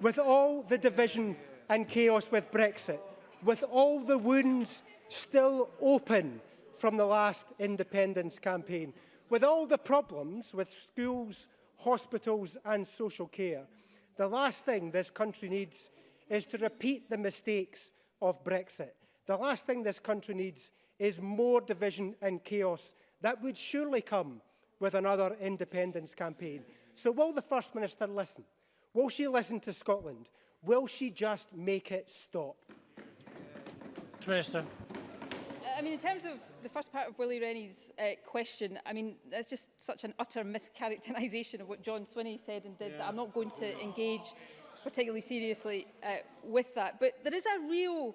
With all the division and chaos with Brexit, with all the wounds still open from the last independence campaign, with all the problems with schools, hospitals and social care, the last thing this country needs is to repeat the mistakes of Brexit. The last thing this country needs is more division and chaos that would surely come with another independence campaign. So will the First Minister listen? Will she listen to Scotland? Will she just make it stop?
Minister.
Uh, I mean, in terms of the first part of Willie Rennie's uh, question, I mean, that's just such an utter mischaracterisation of what John Swinney said and did yeah. that I'm not going to engage particularly seriously uh, with that. But there is a real,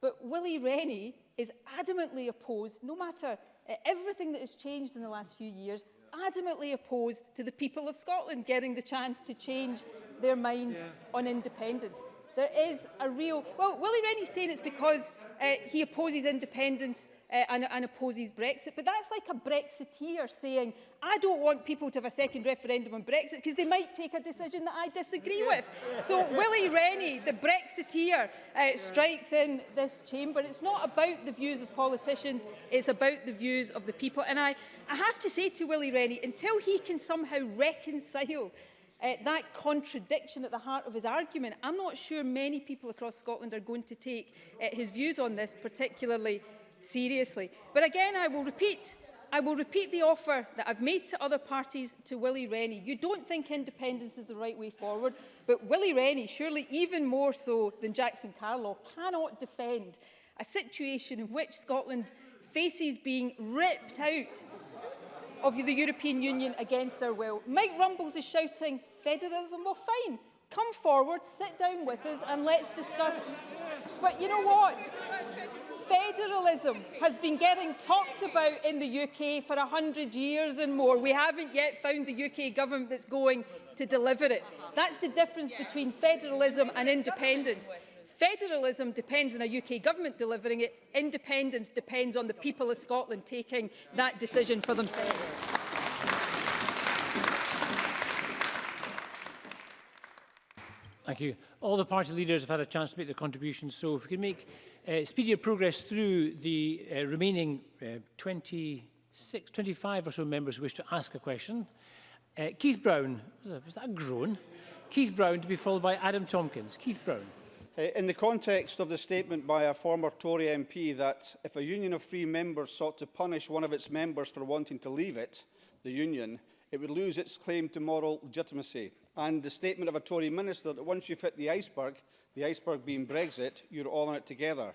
But Willie Rennie is adamantly opposed, no matter eh, everything that has changed in the last few years, adamantly opposed to the people of Scotland getting the chance to change their minds yeah. on independence. There is a real... Well, Willie Rennie's saying it's because uh, he opposes independence uh, and, and opposes Brexit. But that's like a Brexiteer saying, I don't want people to have a second referendum on Brexit because they might take a decision that I disagree with. So Willie Rennie, the Brexiteer, uh, strikes in this chamber. It's not about the views of politicians, it's about the views of the people. And I, I have to say to Willie Rennie, until he can somehow reconcile Uh, that contradiction at the heart of his argument, I'm not sure many people across Scotland are going to take uh, his views on this particularly seriously. But again, I will repeat I will repeat the offer that I've made to other parties to Willie Rennie. You don't think independence is the right way forward, but Willie Rennie, surely even more so than Jackson Carlaw, cannot defend a situation in which Scotland faces being ripped out of the European Union against our will. Mike Rumbles is shouting federalism, well, fine. Come forward, sit down with us and let's discuss. But you know what? Federalism has been getting talked about in the UK for 100 years and more. We haven't yet found the UK government that's going to deliver it. That's the difference between federalism and independence. Federalism depends on a UK government delivering it. Independence depends on the people of Scotland taking that decision for themselves.
Thank you. All the party leaders have had a chance to make their contributions, so if we can make uh, speedier progress through the uh, remaining uh, 26, 25 or so members who wish to ask a question. Uh, Keith Brown, was that, was that a groan? Keith Brown to be followed by Adam Tompkins. Keith Brown.
Uh, in the context of the statement by a former Tory MP that if a union of free members sought to punish one of its members for wanting to leave it, the union, it would lose its claim to moral legitimacy and the statement of a Tory minister that once you've hit the iceberg, the iceberg being Brexit, you're all in it together.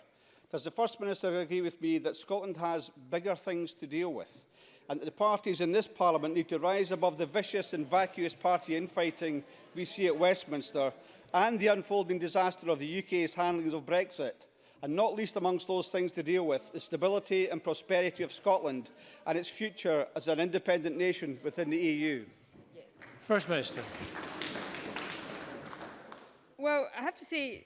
Does the First Minister agree with me that Scotland has bigger things to deal with and that the parties in this Parliament need to rise above the vicious and vacuous party infighting we see at Westminster and the unfolding disaster of the UK's handling of Brexit? and not least amongst those things to deal with the stability and prosperity of Scotland and its future as an independent nation within the EU.
First Minister.
Well, I have to say,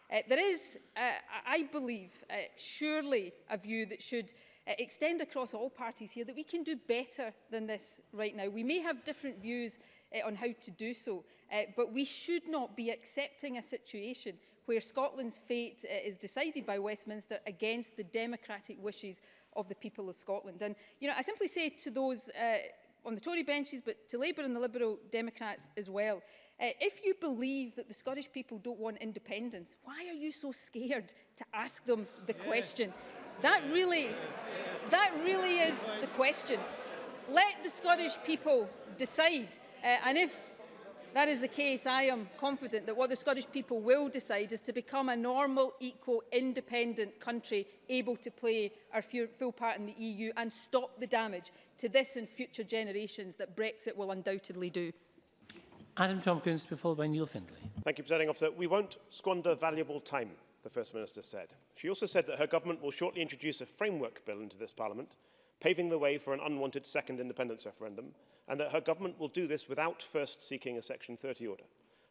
Uh, there is, uh, I believe, uh, surely a view that should uh, extend across all parties here that we can do better than this right now. We may have different views uh, on how to do so, uh, but we should not be accepting a situation where Scotland's fate uh, is decided by Westminster against the democratic wishes of the people of Scotland. And, you know, I simply say to those uh, on the Tory benches, but to Labour and the Liberal Democrats as well, uh, if you believe that the Scottish people don't want independence, why are you so scared to ask them the yeah. question? That really, that really is the question. Let the Scottish people decide. Uh, and if that is the case, I am confident that what the Scottish people will decide is to become a normal, equal, independent country able to play our full part in the EU and stop the damage to this and future generations that Brexit will undoubtedly do.
Adam Tompkins, followed by Neil Findlay.
Thank you, Presiding Officer. We won't squander valuable time, the First Minister said. She also said that her government will shortly introduce a framework bill into this Parliament paving the way for an unwanted second independence referendum, and that her government will do this without first seeking a Section 30 order.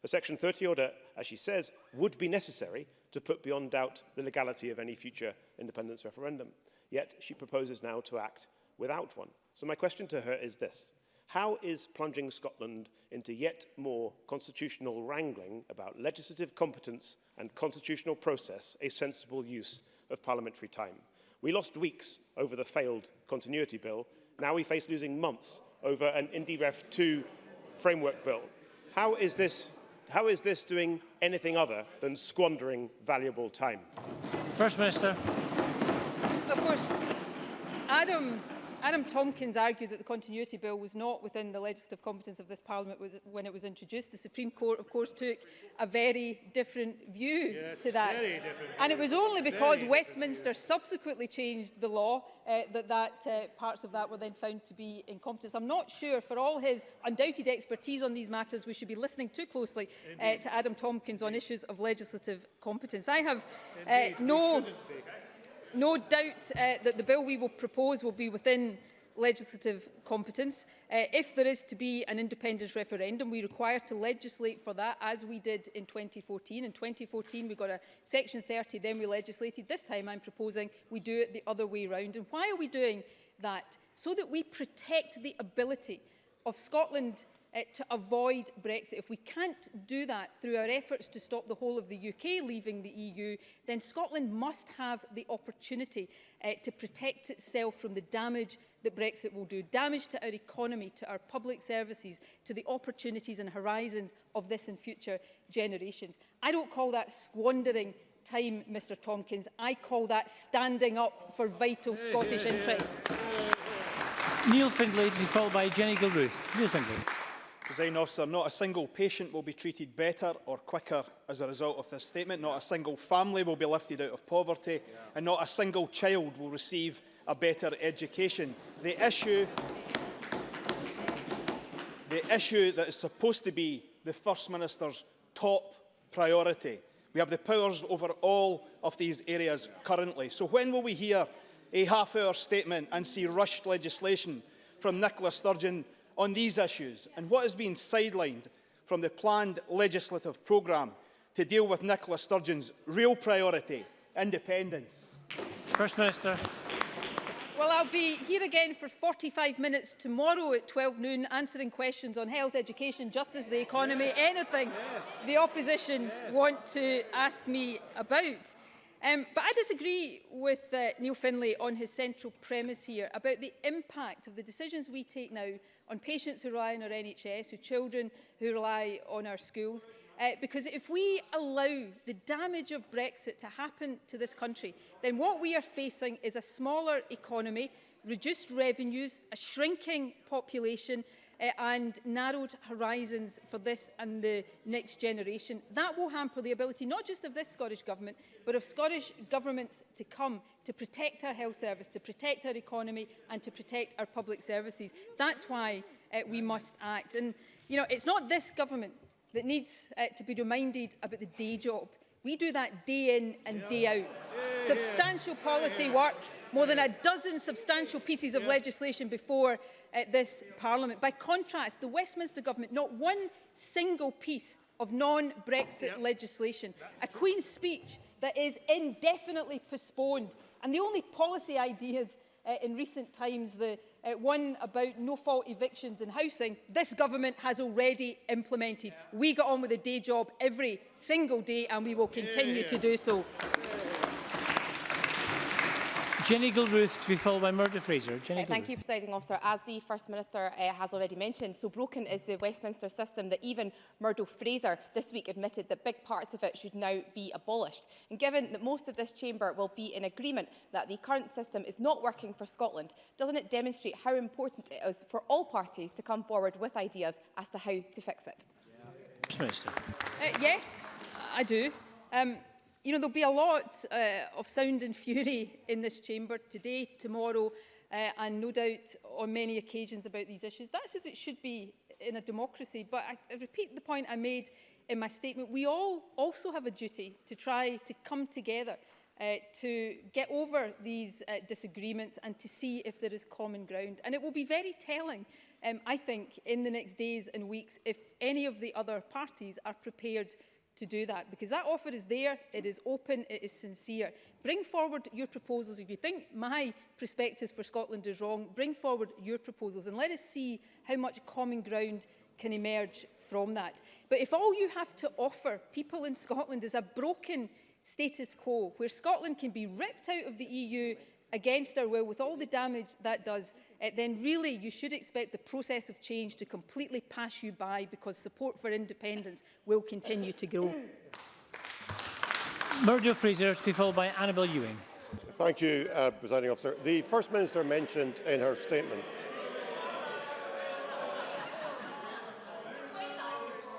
A Section 30 order, as she says, would be necessary to put beyond doubt the legality of any future independence referendum. Yet she proposes now to act without one. So my question to her is this. How is plunging Scotland into yet more constitutional wrangling about legislative competence and constitutional process a sensible use of parliamentary time? We lost weeks over the failed continuity bill. Now we face losing months over an IndyRef 2 framework bill. How is this, how is this doing anything other than squandering valuable time?
First Minister.
Of course, Adam Adam Tompkins argued that the Continuity Bill was not within the legislative competence of this Parliament when it was introduced. The Supreme Court, of course, took a very different view
yes,
to that. And it was only because Westminster view. subsequently changed the law uh, that, that uh, parts of that were then found to be incompetent. I'm not sure, for all his undoubted expertise on these matters, we should be listening too closely uh, to Adam Tompkins Indeed. on issues of legislative competence. I have uh, no no doubt uh, that the bill we will propose will be within legislative competence. Uh, if there is to be an independence referendum, we require to legislate for that, as we did in 2014. In 2014, we got a Section 30, then we legislated. This time, I'm proposing we do it the other way round. And why are we doing that? So that we protect the ability of Scotland uh, to avoid Brexit. If we can't do that through our efforts to stop the whole of the UK leaving the EU, then Scotland must have the opportunity uh, to protect itself from the damage that Brexit will do, damage to our economy, to our public services, to the opportunities and horizons of this and future generations. I don't call that squandering time, Mr Tompkins. I call that standing up for vital Scottish interests.
Neil Findlay, followed by Jenny Gilruth. Neil Findlay.
Design Officer, not a single patient will be treated better or quicker as a result of this statement. Not a single family will be lifted out of poverty yeah. and not a single child will receive a better education. The issue, the issue that is supposed to be the First Minister's top priority. We have the powers over all of these areas currently. So when will we hear a half-hour statement and see rushed legislation from Nicola Sturgeon on these issues and what has been sidelined from the planned legislative programme to deal with Nicola Sturgeon's real priority, independence?
First Minister.
Well, I'll be here again for 45 minutes tomorrow at 12 noon answering questions on health, education, justice, the economy, yes. anything yes. the opposition yes. want to ask me about. Um, but I disagree with uh, Neil Finlay on his central premise here about the impact of the decisions we take now on patients who rely on our NHS, who children who rely on our schools. Uh, because if we allow the damage of Brexit to happen to this country, then what we are facing is a smaller economy, reduced revenues, a shrinking population, uh, and narrowed horizons for this and the next generation. That will hamper the ability not just of this Scottish Government, but of Scottish governments to come to protect our health service, to protect our economy and to protect our public services. That's why uh, we must act. And, you know, it's not this government that needs uh, to be reminded about the day job. We do that day in and day out. Yeah. Substantial policy work, more than a dozen substantial pieces of yeah. legislation before uh, this Parliament. By contrast, the Westminster Government, not one single piece of non-Brexit yep. legislation. That's a Queen's speech that is indefinitely postponed. And the only policy ideas uh, in recent times, the uh, one about no-fault evictions and housing, this government has already implemented. Yeah. We got on with a day job every single day and we will continue yeah, yeah. to do so. Yeah.
Jenny Gilruth to be followed by Murdo Fraser. Jenny
uh, thank you, Presiding Officer. As the First Minister uh, has already mentioned, so broken is the Westminster system that even Murdo Fraser this week admitted that big parts of it should now be abolished. And given that most of this chamber will be in agreement that the current system is not working for Scotland, doesn't it demonstrate how important it is for all parties to come forward with ideas as to how to fix it?
First Minister.
Uh, yes, I do. Um, You know, there'll be a lot uh, of sound and fury in this chamber today, tomorrow, uh, and no doubt on many occasions about these issues. That's as it should be in a democracy. But I, I repeat the point I made in my statement. We all also have a duty to try to come together uh, to get over these uh, disagreements and to see if there is common ground. And it will be very telling, um, I think, in the next days and weeks if any of the other parties are prepared to do that because that offer is there, it is open, it is sincere. Bring forward your proposals. If you think my prospectus for Scotland is wrong, bring forward your proposals and let us see how much common ground can emerge from that. But if all you have to offer people in Scotland is a broken status quo, where Scotland can be ripped out of the EU against our will with all the damage that does uh, then really you should expect the process of change to completely pass you by because support for independence will continue to grow.
Merger Fraser to be followed by Annabel Ewing.
Thank you, uh, Presiding Officer. The First Minister mentioned in her statement...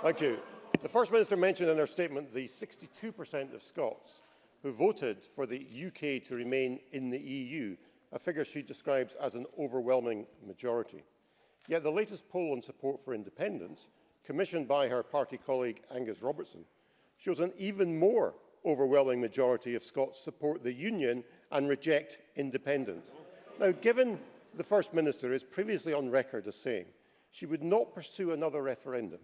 Thank you. The First Minister mentioned in her statement the 62% of Scots who voted for the UK to remain in the EU a figure she describes as an overwhelming majority. Yet the latest poll on support for independence, commissioned by her party colleague Angus Robertson, shows an even more overwhelming majority of Scots support the union and reject independence. Now, given the First Minister is previously on record as saying she would not pursue another referendum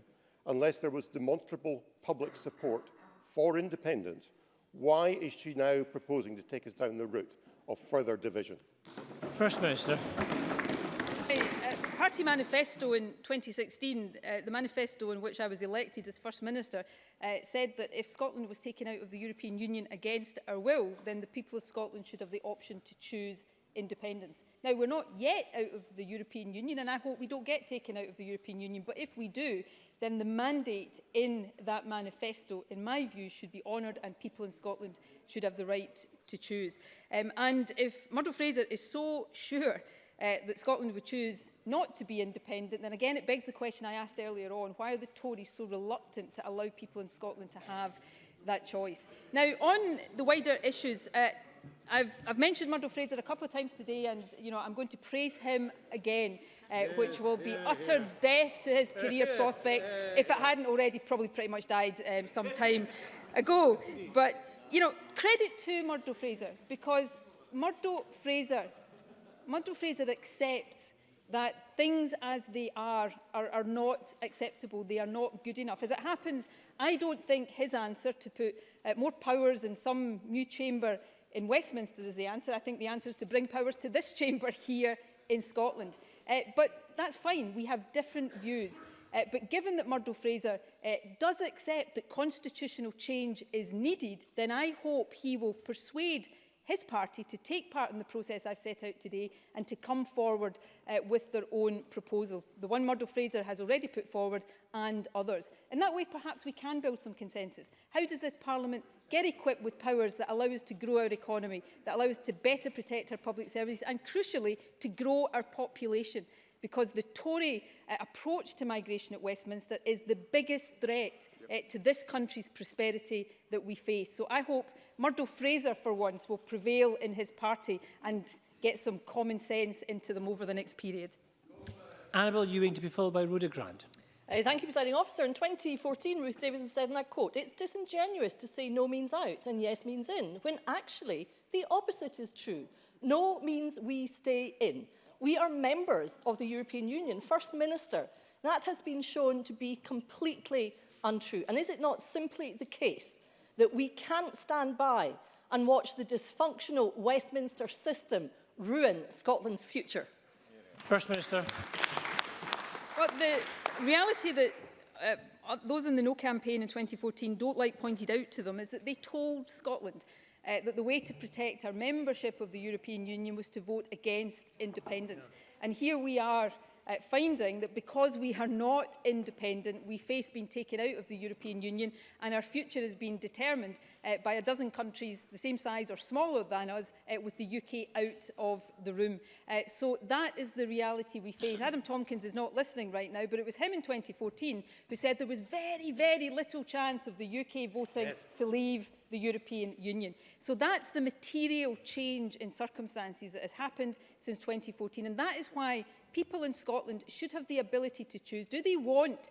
unless there was demonstrable public support for independence, why is she now proposing to take us down the route of further division?
First Minister.
Uh, party manifesto in 2016, uh, the manifesto in which I was elected as First Minister, uh, said that if Scotland was taken out of the European Union against our will, then the people of Scotland should have the option to choose independence. Now, we're not yet out of the European Union, and I hope we don't get taken out of the European Union, but if we do, then the mandate in that manifesto, in my view, should be honoured and people in Scotland should have the right to choose. Um, and if Murdo Fraser is so sure uh, that Scotland would choose not to be independent, then again it begs the question I asked earlier on, why are the Tories so reluctant to allow people in Scotland to have that choice? Now, on the wider issues, uh, I've, I've mentioned Murdo Fraser a couple of times today and you know, I'm going to praise him again, uh, yeah, which will be yeah, utter yeah. death to his career prospects if it hadn't already probably pretty much died um, some time ago. But you know, credit to Murdo Fraser because Murdo Fraser, Murdo Fraser accepts that things as they are, are are not acceptable, they are not good enough. As it happens, I don't think his answer to put uh, more powers in some new chamber in Westminster is the answer. I think the answer is to bring powers to this chamber here in Scotland. Uh, but that's fine, we have different views. Uh, but given that Murdo Fraser uh, does accept that constitutional change is needed, then I hope he will persuade his party to take part in the process I've set out today and to come forward uh, with their own proposal. The one Murdo Fraser has already put forward and others. In that way, perhaps we can build some consensus. How does this Parliament get equipped with powers that allow us to grow our economy, that allow us to better protect our public services and, crucially, to grow our population? because the Tory uh, approach to migration at Westminster is the biggest threat yep. uh, to this country's prosperity that we face. So I hope Murdo Fraser, for once, will prevail in his party and get some common sense into them over the next period.
Annabel Ewing to be followed by Rhoda Grant.
Uh, thank you, presiding officer. In 2014, Ruth Davidson said, and I quote, it's disingenuous to say no means out and yes means in, when actually the opposite is true. No means we stay in. We are members of the European Union, First Minister. That has been shown to be completely untrue. And is it not simply the case that we can't stand by and watch the dysfunctional Westminster system ruin Scotland's future?
First Minister.
Well, the reality that uh, those in the No campaign in 2014 don't like pointed out to them is that they told Scotland uh, that the way to protect our membership of the European Union was to vote against independence. And here we are uh, finding that because we are not independent, we face being taken out of the European Union and our future has been determined uh, by a dozen countries the same size or smaller than us, uh, with the UK out of the room. Uh, so that is the reality we face. Adam Tompkins is not listening right now, but it was him in 2014 who said there was very, very little chance of the UK voting yes. to leave the European Union. So that's the material change in circumstances that has happened since 2014. And that is why people in Scotland should have the ability to choose. Do they want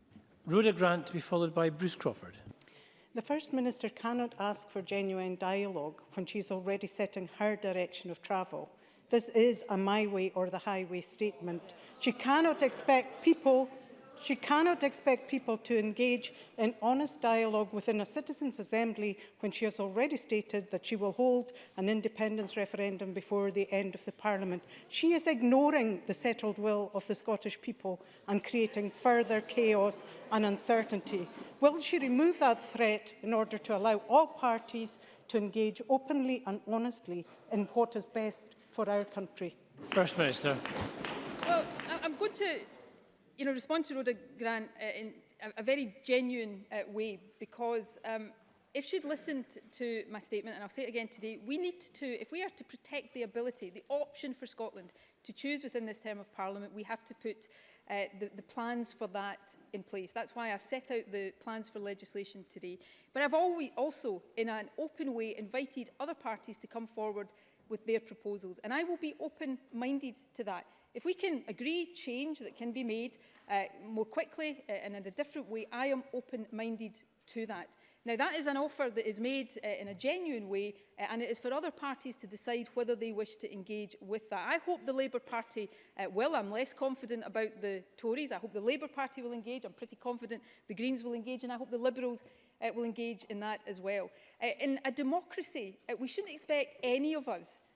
Rhoda Grant to be followed by Bruce Crawford.
The First Minister cannot ask for genuine dialogue when she's already setting her direction of travel. This is a my way or the highway statement. She cannot expect people She cannot expect people to engage in honest dialogue within a Citizens' Assembly when she has already stated that she will hold an independence referendum before the end of the Parliament. She is ignoring the settled will of the Scottish people and creating further chaos and uncertainty. Will she remove that threat in order to allow all parties to engage openly and honestly in what is best for our country?
First Minister.
Well, I'm going to you know, respond to Rhoda Grant uh, in a, a very genuine uh, way because um, if she'd listened to my statement, and I'll say it again today, we need to, if we are to protect the ability, the option for Scotland to choose within this term of Parliament, we have to put uh, the, the plans for that in place. That's why I've set out the plans for legislation today. But I've always also, in an open way, invited other parties to come forward with their proposals. And I will be open-minded to that. If we can agree change that can be made uh, more quickly uh, and in a different way, I am open-minded to that. Now, that is an offer that is made uh, in a genuine way, uh, and it is for other parties to decide whether they wish to engage with that. I hope the Labour Party uh, will. I'm less confident about the Tories. I hope the Labour Party will engage. I'm pretty confident the Greens will engage, and I hope the Liberals uh, will engage in that as well. Uh, in a democracy, uh, we shouldn't expect any of us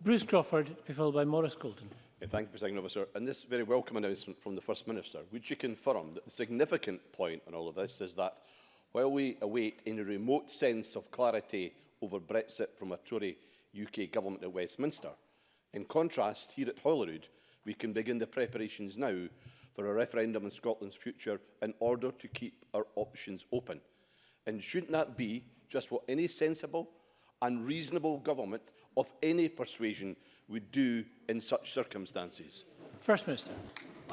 Bruce Crawford, to be followed by Maurice Golden.
Thank you, President Officer. And this very welcome announcement from the First Minister, would she confirm that the significant point on all of this is that while we await any remote sense of clarity over Brexit from a Tory UK government at Westminster, in contrast, here at Holyrood, we can begin the preparations now for a referendum on Scotland's future in order to keep our options open. And shouldn't that be just what any sensible and reasonable government of any persuasion would do in such circumstances?
First Minister.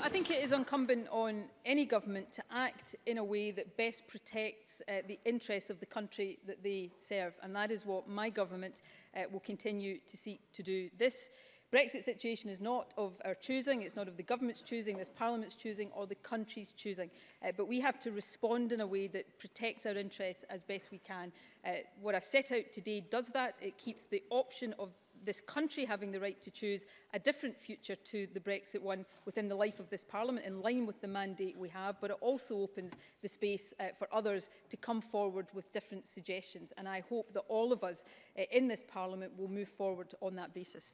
I think it is incumbent on any government to act in a way that best protects uh, the interests of the country that they serve. And that is what my government uh, will continue to seek to do. This Brexit situation is not of our choosing, it's not of the government's choosing, this parliament's choosing or the country's choosing. Uh, but we have to respond in a way that protects our interests as best we can. Uh, what I've set out today does that. It keeps the option of this country having the right to choose a different future to the Brexit one within the life of this Parliament in line with the mandate we have, but it also opens the space uh, for others to come forward with different suggestions. And I hope that all of us uh, in this Parliament will move forward on that basis.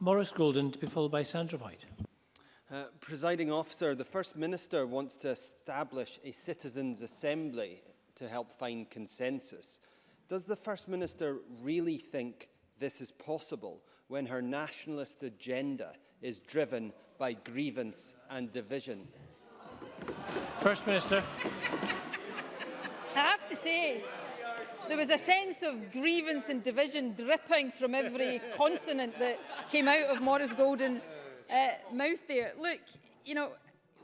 Morris Golden to be followed by Sandra White.
Uh, presiding officer, the First Minister wants to establish a citizens' assembly to help find consensus. Does the First Minister really think this is possible when her nationalist agenda is driven by grievance and division.
First Minister.
I have to say, there was a sense of grievance and division dripping from every consonant that came out of Morris Golden's uh, mouth there. Look, you know,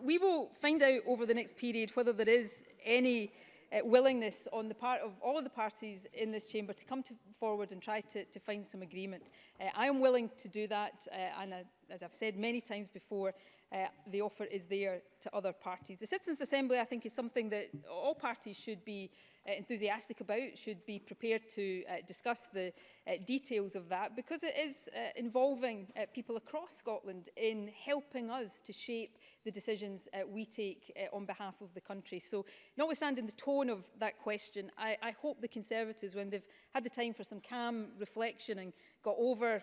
we will find out over the next period whether there is any uh, willingness on the part of all of the parties in this chamber to come to forward and try to, to find some agreement. Uh, I am willing to do that uh, and I as I've said many times before, uh, the offer is there to other parties. The Citizens' Assembly, I think, is something that all parties should be uh, enthusiastic about, should be prepared to uh, discuss the uh, details of that, because it is uh, involving uh, people across Scotland in helping us to shape the decisions uh, we take uh, on behalf of the country. So notwithstanding the tone of that question, I, I hope the Conservatives, when they've had the time for some calm reflection and got over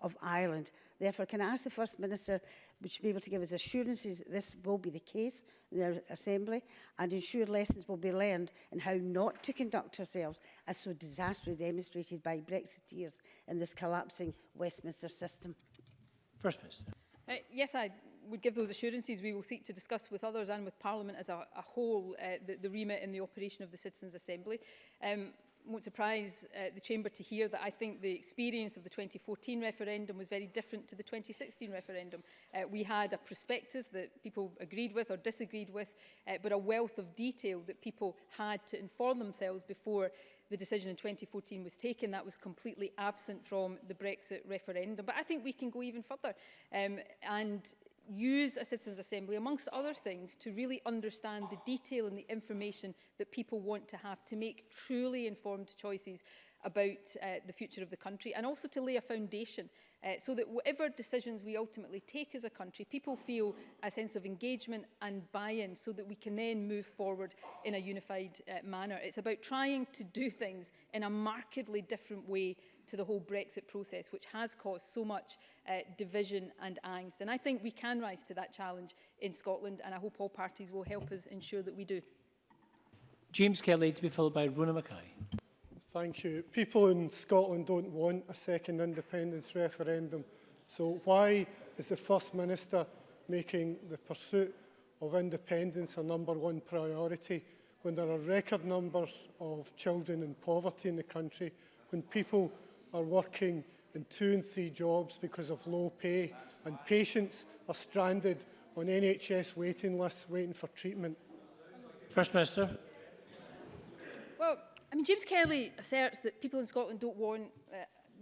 of Ireland. Therefore, can I ask the First Minister to be able to give us assurances this will be the case in the Assembly and ensure lessons will be learned in how not to conduct ourselves as so disastrously demonstrated by Brexiteers in this collapsing Westminster system?
First Minister.
Uh, yes, I would give those assurances. We will seek to discuss with others and with Parliament as a, a whole uh, the, the remit and the operation of the Citizens' Assembly. Um, won't surprise uh, the Chamber to hear that I think the experience of the 2014 referendum was very different to the 2016 referendum. Uh, we had a prospectus that people agreed with or disagreed with, uh, but a wealth of detail that people had to inform themselves before the decision in 2014 was taken. That was completely absent from the Brexit referendum. But I think we can go even further. Um, and use a citizens assembly, amongst other things, to really understand the detail and the information that people want to have to make truly informed choices about uh, the future of the country and also to lay a foundation uh, so that whatever decisions we ultimately take as a country, people feel a sense of engagement and buy-in so that we can then move forward in a unified uh, manner. It's about trying to do things in a markedly different way to the whole Brexit process, which has caused so much uh, division and angst. And I think we can rise to that challenge in Scotland, and I hope all parties will help us ensure that we do.
James Kelly to be followed by Runa Mackay.
Thank you. People in Scotland don't want a second independence referendum. So why is the First Minister making the pursuit of independence a number one priority when there are record numbers of children in poverty in the country, when people are working in two and three jobs because of low pay and patients are stranded on NHS waiting lists waiting for treatment.
First Minister.
Well, I mean, James Kelly asserts that people in Scotland don't want uh,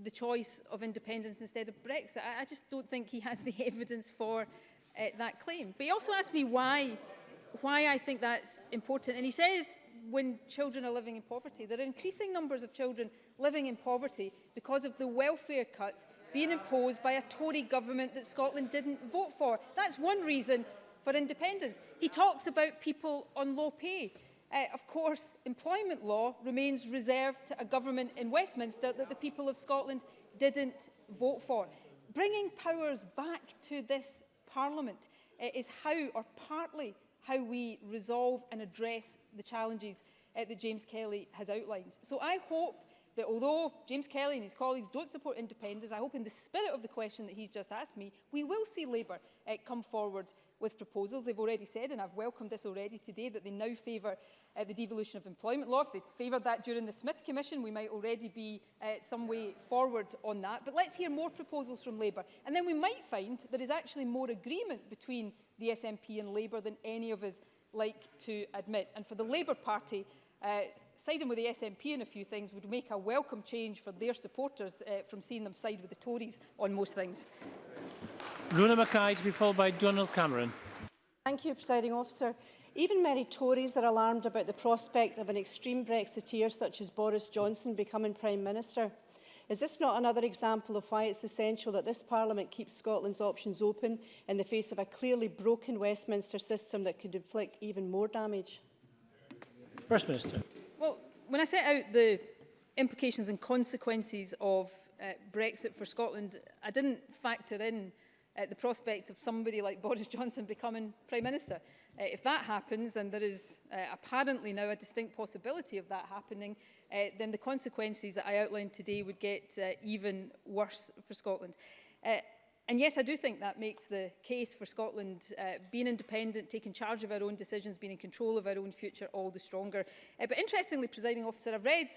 the choice of independence instead of Brexit. I, I just don't think he has the evidence for uh, that claim. But he also asked me why, why I think that's important. And he says when children are living in poverty. There are increasing numbers of children living in poverty because of the welfare cuts being imposed by a Tory government that Scotland didn't vote for. That's one reason for independence. He talks about people on low pay. Uh, of course, employment law remains reserved to a government in Westminster that the people of Scotland didn't vote for. Bringing powers back to this parliament uh, is how, or partly how we resolve and address the challenges uh, that James Kelly has outlined. So I hope that although James Kelly and his colleagues don't support independence, I hope in the spirit of the question that he's just asked me, we will see Labour uh, come forward with proposals. They've already said, and I've welcomed this already today, that they now favour uh, the devolution of employment law. If they'd favoured that during the Smith Commission, we might already be uh, some way forward on that. But let's hear more proposals from Labour. And then we might find there is actually more agreement between the SNP and Labour than any of us like to admit. And for the Labour Party, uh, siding with the SNP in a few things would make a welcome change for their supporters uh, from seeing them side with the Tories on most things.
Runa Mackay to be followed by Donald Cameron.
Thank you, Presiding Officer. Even many Tories are alarmed about the prospect of an extreme Brexiteer such as Boris Johnson becoming Prime Minister. Is this not another example of why it's essential that this Parliament keeps Scotland's options open in the face of a clearly broken Westminster system that could inflict even more damage?
First Minister.
Well, when I set out the implications and consequences of uh, Brexit for Scotland, I didn't factor in uh, the prospect of somebody like Boris Johnson becoming Prime Minister. Uh, if that happens, and there is uh, apparently now a distinct possibility of that happening, uh, then the consequences that I outlined today would get uh, even worse for Scotland. Uh, And yes, I do think that makes the case for Scotland uh, being independent, taking charge of our own decisions, being in control of our own future all the stronger. Uh, but interestingly, presiding officer, I've read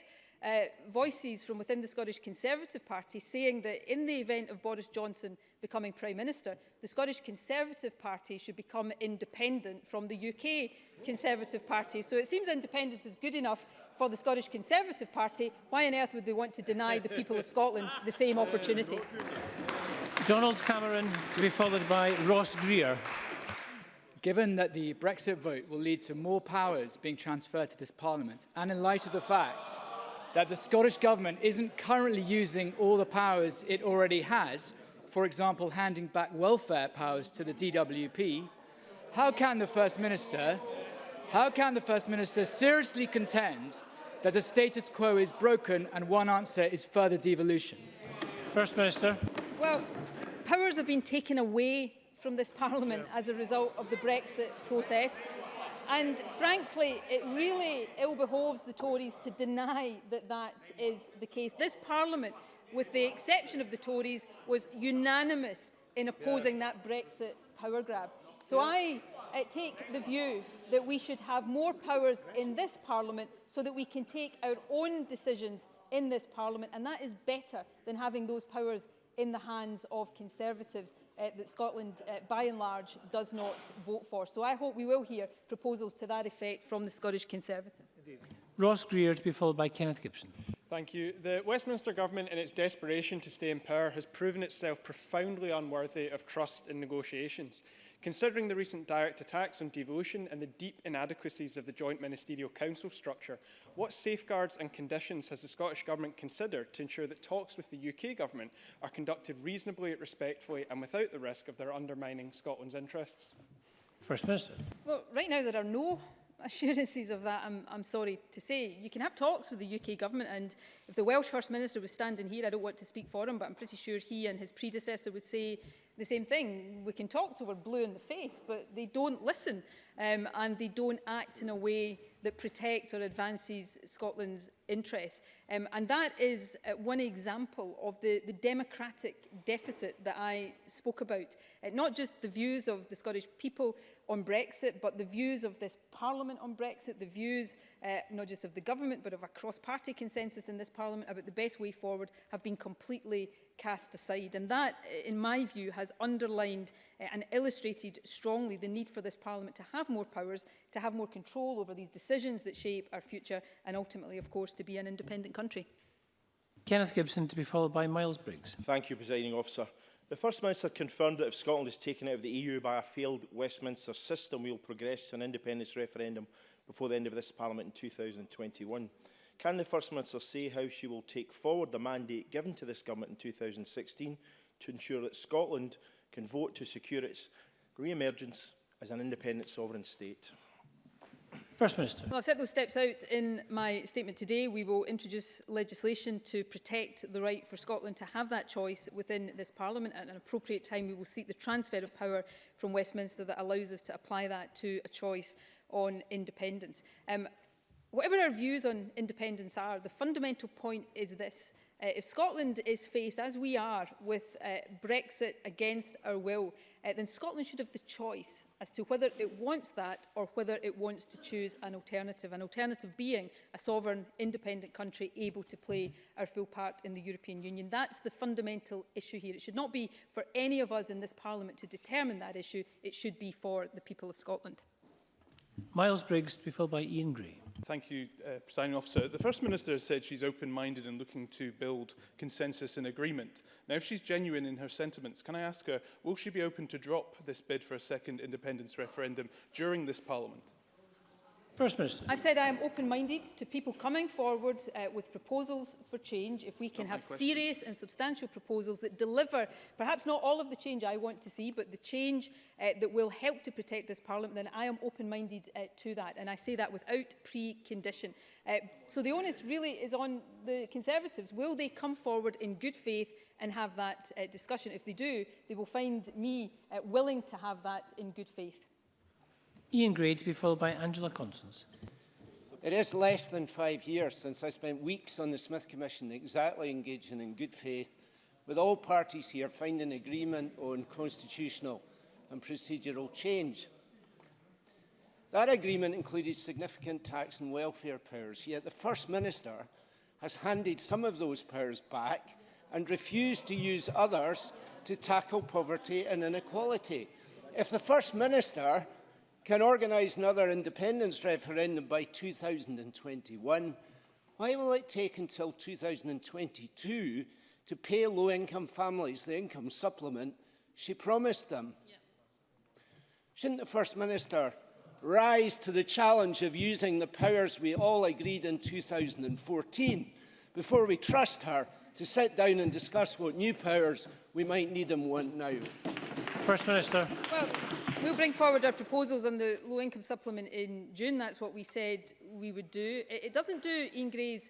uh, voices from within the Scottish Conservative Party saying that in the event of Boris Johnson becoming Prime Minister, the Scottish Conservative Party should become independent from the UK Conservative Party. So it seems independence is good enough for the Scottish Conservative Party. Why on earth would they want to deny the people of Scotland the same opportunity?
Donald Cameron to be followed by Ross Greer.
Given that the Brexit vote will lead to more powers being transferred to this Parliament, and in light of the fact that the Scottish Government isn't currently using all the powers it already has, for example, handing back welfare powers to the DWP, how can the First Minister, how can the First Minister seriously contend that the status quo is broken and one answer is further devolution?
First Minister.
Well, powers have been taken away from this Parliament as a result of the Brexit process. And frankly, it really ill behoves the Tories to deny that that is the case. This Parliament, with the exception of the Tories, was unanimous in opposing yeah. that Brexit power grab. So I I take the view that we should have more powers in this Parliament so that we can take our own decisions in this Parliament, and that is better than having those powers in the hands of Conservatives uh, that Scotland, uh, by and large, does not vote for. So I hope we will hear proposals to that effect from the Scottish Conservatives. Indeed.
Ross Greer to be followed by Kenneth Gibson.
Thank you. The Westminster Government, in its desperation to stay in power, has proven itself profoundly unworthy of trust in negotiations. Considering the recent direct attacks on devolution and the deep inadequacies of the Joint Ministerial Council structure, what safeguards and conditions has the Scottish Government considered to ensure that talks with the UK Government are conducted reasonably, respectfully and without the risk of their undermining Scotland's interests?
First Minister.
Well, right now there are no assurances of that, I'm, I'm sorry to say. You can have talks with the UK government and if the Welsh First Minister was standing here, I don't want to speak for him, but I'm pretty sure he and his predecessor would say the same thing. We can talk to her blue in the face, but they don't listen um, and they don't act in a way that protects or advances Scotland's interest. Um, and that is uh, one example of the, the democratic deficit that I spoke about. Uh, not just the views of the Scottish people on Brexit, but the views of this Parliament on Brexit, the views uh, not just of the government, but of a cross-party consensus in this Parliament about the best way forward have been completely cast aside. And that, uh, in my view, has underlined uh, and illustrated strongly the need for this Parliament to have more powers, to have more control over these decisions that shape our future, and ultimately, of course, to be an independent country.
Kenneth Gibson to be followed by Miles Briggs.
Thank you, Presiding Officer. The First Minister confirmed that if Scotland is taken out of the EU by a failed Westminster system, we'll progress to an independence referendum before the end of this Parliament in 2021. Can the First Minister say how she will take forward the mandate given to this government in 2016 to ensure that Scotland can vote to secure its re-emergence as an independent sovereign state?
First Minister.
Well, I've set those steps out in my statement today. We will introduce legislation to protect the right for Scotland to have that choice within this Parliament. At an appropriate time, we will seek the transfer of power from Westminster that allows us to apply that to a choice on independence. Um, whatever our views on independence are, the fundamental point is this. Uh, if Scotland is faced, as we are, with uh, Brexit against our will, uh, then Scotland should have the choice as to whether it wants that or whether it wants to choose an alternative, an alternative being a sovereign, independent country able to play our full part in the European Union. That's the fundamental issue here. It should not be for any of us in this Parliament to determine that issue. It should be for the people of Scotland.
Miles Briggs to be followed by Ian Gray.
Thank you, uh, Presiding Officer. The First Minister has said she's open-minded and looking to build consensus and agreement. Now, if she's genuine in her sentiments, can I ask her, will she be open to drop this bid for a second independence referendum during this Parliament?
First Minister.
I've said I am open-minded to people coming forward uh, with proposals for change if we That's can have serious and substantial proposals that deliver perhaps not all of the change I want to see but the change uh, that will help to protect this parliament then I am open-minded uh, to that and I say that without precondition. Uh, so the onus really is on the Conservatives. Will they come forward in good faith and have that uh, discussion? If they do, they will find me uh, willing to have that in good faith.
Ian Gray to be followed by Angela Constance.
It is less than five years since I spent weeks on the Smith Commission exactly engaging in good faith with all parties here finding agreement on constitutional and procedural change. That agreement included significant tax and welfare powers, yet the First Minister has handed some of those powers back and refused to use others to tackle poverty and inequality. If the First Minister can organise another independence referendum by 2021, why will it take until 2022 to pay low-income families the income supplement she promised them? Yeah. Shouldn't the First Minister rise to the challenge of using the powers we all agreed in 2014 before we trust her to sit down and discuss what new powers we might need and want now?
First Minister.
Well We'll bring forward our proposals on the low income supplement in June. That's what we said we would do. It, it doesn't do Ian Gray's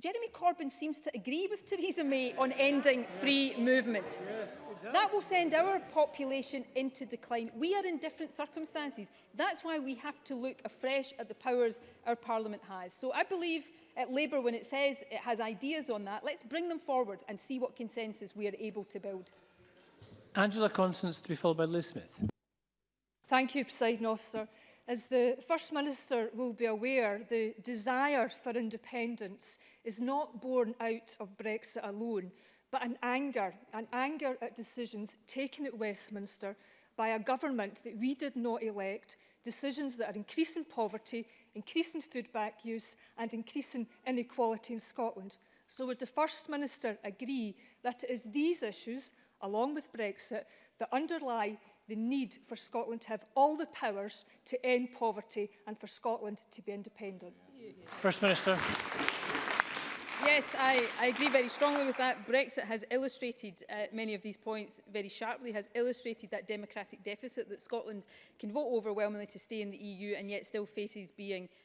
Jeremy Corbyn seems to agree with Theresa May on ending free movement. Yes, that will send our population into decline. We are in different circumstances. That's why we have to look afresh at the powers our Parliament has. So I believe at uh, Labour, when it says it has ideas on that, let's bring them forward and see what consensus we are able to build.
Angela Constance to be followed by Liz Smith.
Thank you, President Officer. As the First Minister will be aware, the desire for independence is not born out of Brexit alone, but an anger, an anger at decisions taken at Westminster by a government that we did not elect, decisions that are increasing poverty, increasing food bank use and increasing inequality in Scotland. So would the First Minister agree that it is these issues, along with Brexit, that underlie the need for Scotland to have all the powers to end poverty and for Scotland to be independent.
First Minister.
Yes, I, I agree very strongly with that. Brexit has illustrated uh, many of these points very sharply, has illustrated that democratic deficit that Scotland can vote overwhelmingly to stay in the EU and yet still faces being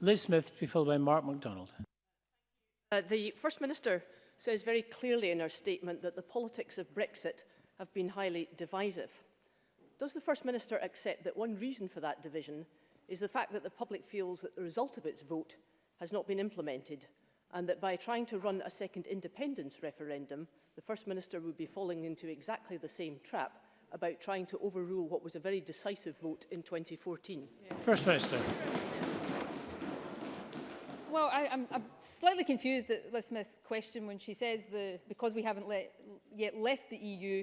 Liz Smith, to be followed by Mark MacDonald.
Uh, the First Minister says very clearly in her statement that the politics of Brexit have been highly divisive. Does the First Minister accept that one reason for that division is the fact that the public feels that the result of its vote has not been implemented and that by trying to run a second independence referendum, the First Minister would be falling into exactly the same trap about trying to overrule what was a very decisive vote in 2014.
First Minister.
Well, I, I'm, I'm slightly confused at Liz Smith's question when she says the, because we haven't let, yet left the EU,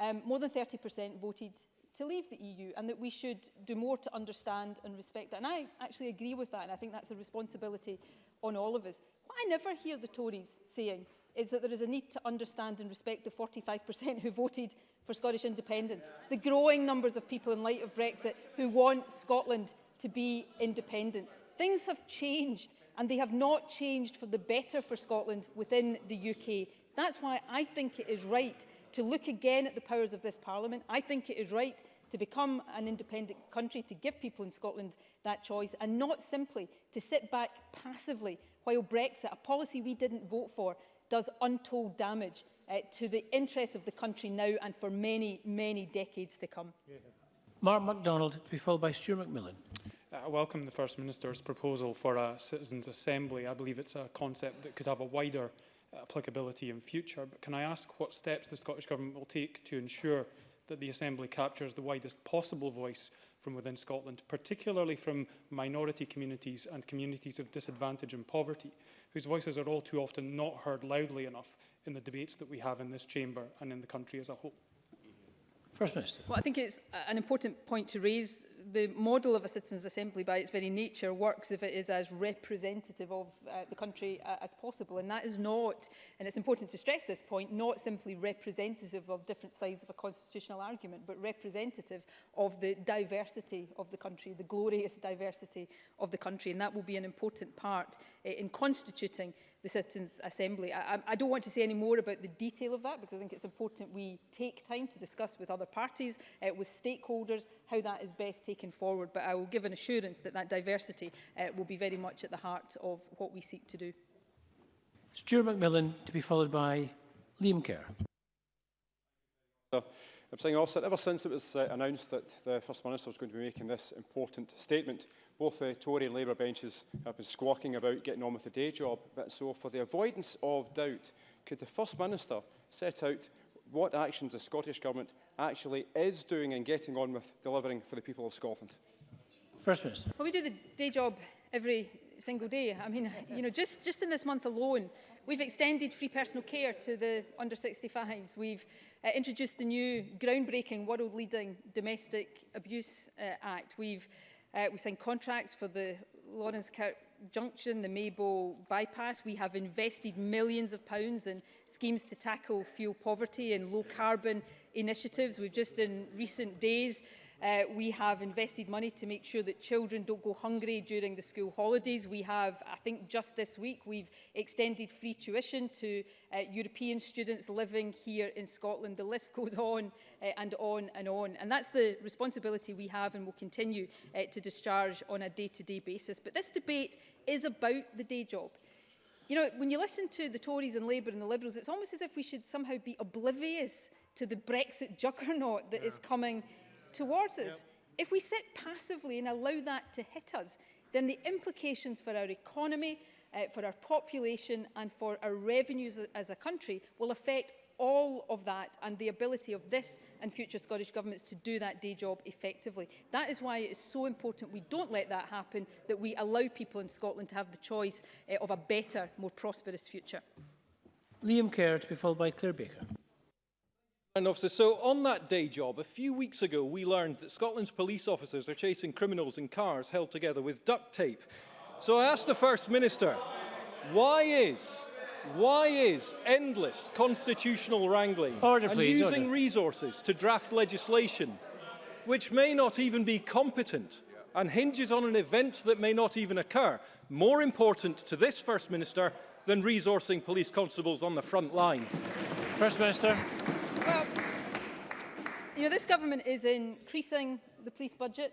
um, more than 30% voted to leave the EU and that we should do more to understand and respect that. And I actually agree with that and I think that's a responsibility on all of us. What I never hear the Tories saying is that there is a need to understand and respect the 45% who voted for Scottish independence, the growing numbers of people in light of Brexit who want Scotland to be independent. Things have changed and they have not changed for the better for Scotland within the UK. That's why I think it is right to look again at the powers of this Parliament. I think it is right to become an independent country, to give people in Scotland that choice, and not simply to sit back passively while Brexit, a policy we didn't vote for, does untold damage uh, to the interests of the country now and for many, many decades to come. Yeah.
Mark MacDonald, to be followed by Stuart McMillan.
Uh, I welcome the First Minister's proposal for a Citizens' Assembly. I believe it's a concept that could have a wider Uh, applicability in future. But can I ask what steps the Scottish Government will take to ensure that the Assembly captures the widest possible voice from within Scotland, particularly from minority communities and communities of disadvantage and poverty, whose voices are all too often not heard loudly enough in the debates that we have in this chamber and in the country as a whole?
First Minister.
Well, I think it's an important point to raise the model of a citizens' assembly by its very nature works if it is as representative of uh, the country uh, as possible. And that is not, and it's important to stress this point, not simply representative of different sides of a constitutional argument, but representative of the diversity of the country, the glorious diversity of the country. And that will be an important part uh, in constituting the Citizens Assembly. I, I don't want to say any more about the detail of that because I think it's important we take time to discuss with other parties, uh, with stakeholders, how that is best taken forward. But I will give an assurance that that diversity uh, will be very much at the heart of what we seek to do.
Stuart McMillan to be followed by Liam Kerr.
I'm saying also that ever since it was uh, announced that the First Minister was going to be making this important statement, both the uh, Tory and Labour benches have been squawking about getting on with the day job, but so for the avoidance of doubt, could the First Minister set out what actions the Scottish Government actually is doing and getting on with delivering for the people of Scotland?
First Minister.
Well, we do the day job every single day. I mean, you know, just, just in this month alone, we've extended free personal care to the under 65s. We've uh, introduced the new groundbreaking, world-leading Domestic Abuse uh, Act. We've Uh, we signed contracts for the Lawrence Kirk Junction, the Maybo bypass. We have invested millions of pounds in schemes to tackle fuel poverty and low carbon initiatives. We've just in recent days Uh, we have invested money to make sure that children don't go hungry during the school holidays. We have, I think just this week, we've extended free tuition to uh, European students living here in Scotland. The list goes on uh, and on and on. And that's the responsibility we have and will continue uh, to discharge on a day-to-day -day basis. But this debate is about the day job. You know, when you listen to the Tories and Labour and the Liberals, it's almost as if we should somehow be oblivious to the Brexit juggernaut that yeah. is coming towards us. Yep. If we sit passively and allow that to hit us, then the implications for our economy, uh, for our population and for our revenues as a country will affect all of that and the ability of this and future Scottish governments to do that day job effectively. That is why it is so important we don't let that happen, that we allow people in Scotland to have the choice uh, of a better, more prosperous future.
Liam Kerr to be followed by Claire Baker
officers. So on that day job, a few weeks ago, we learned that Scotland's police officers are chasing criminals in cars held together with duct tape. So I asked the First Minister, why is why is endless constitutional wrangling
order, please, and
using
order.
resources to draft legislation which may not even be competent and hinges on an event that may not even occur more important to this First Minister than resourcing police constables on the front line?
First Minister
you know, this government is increasing the police budget.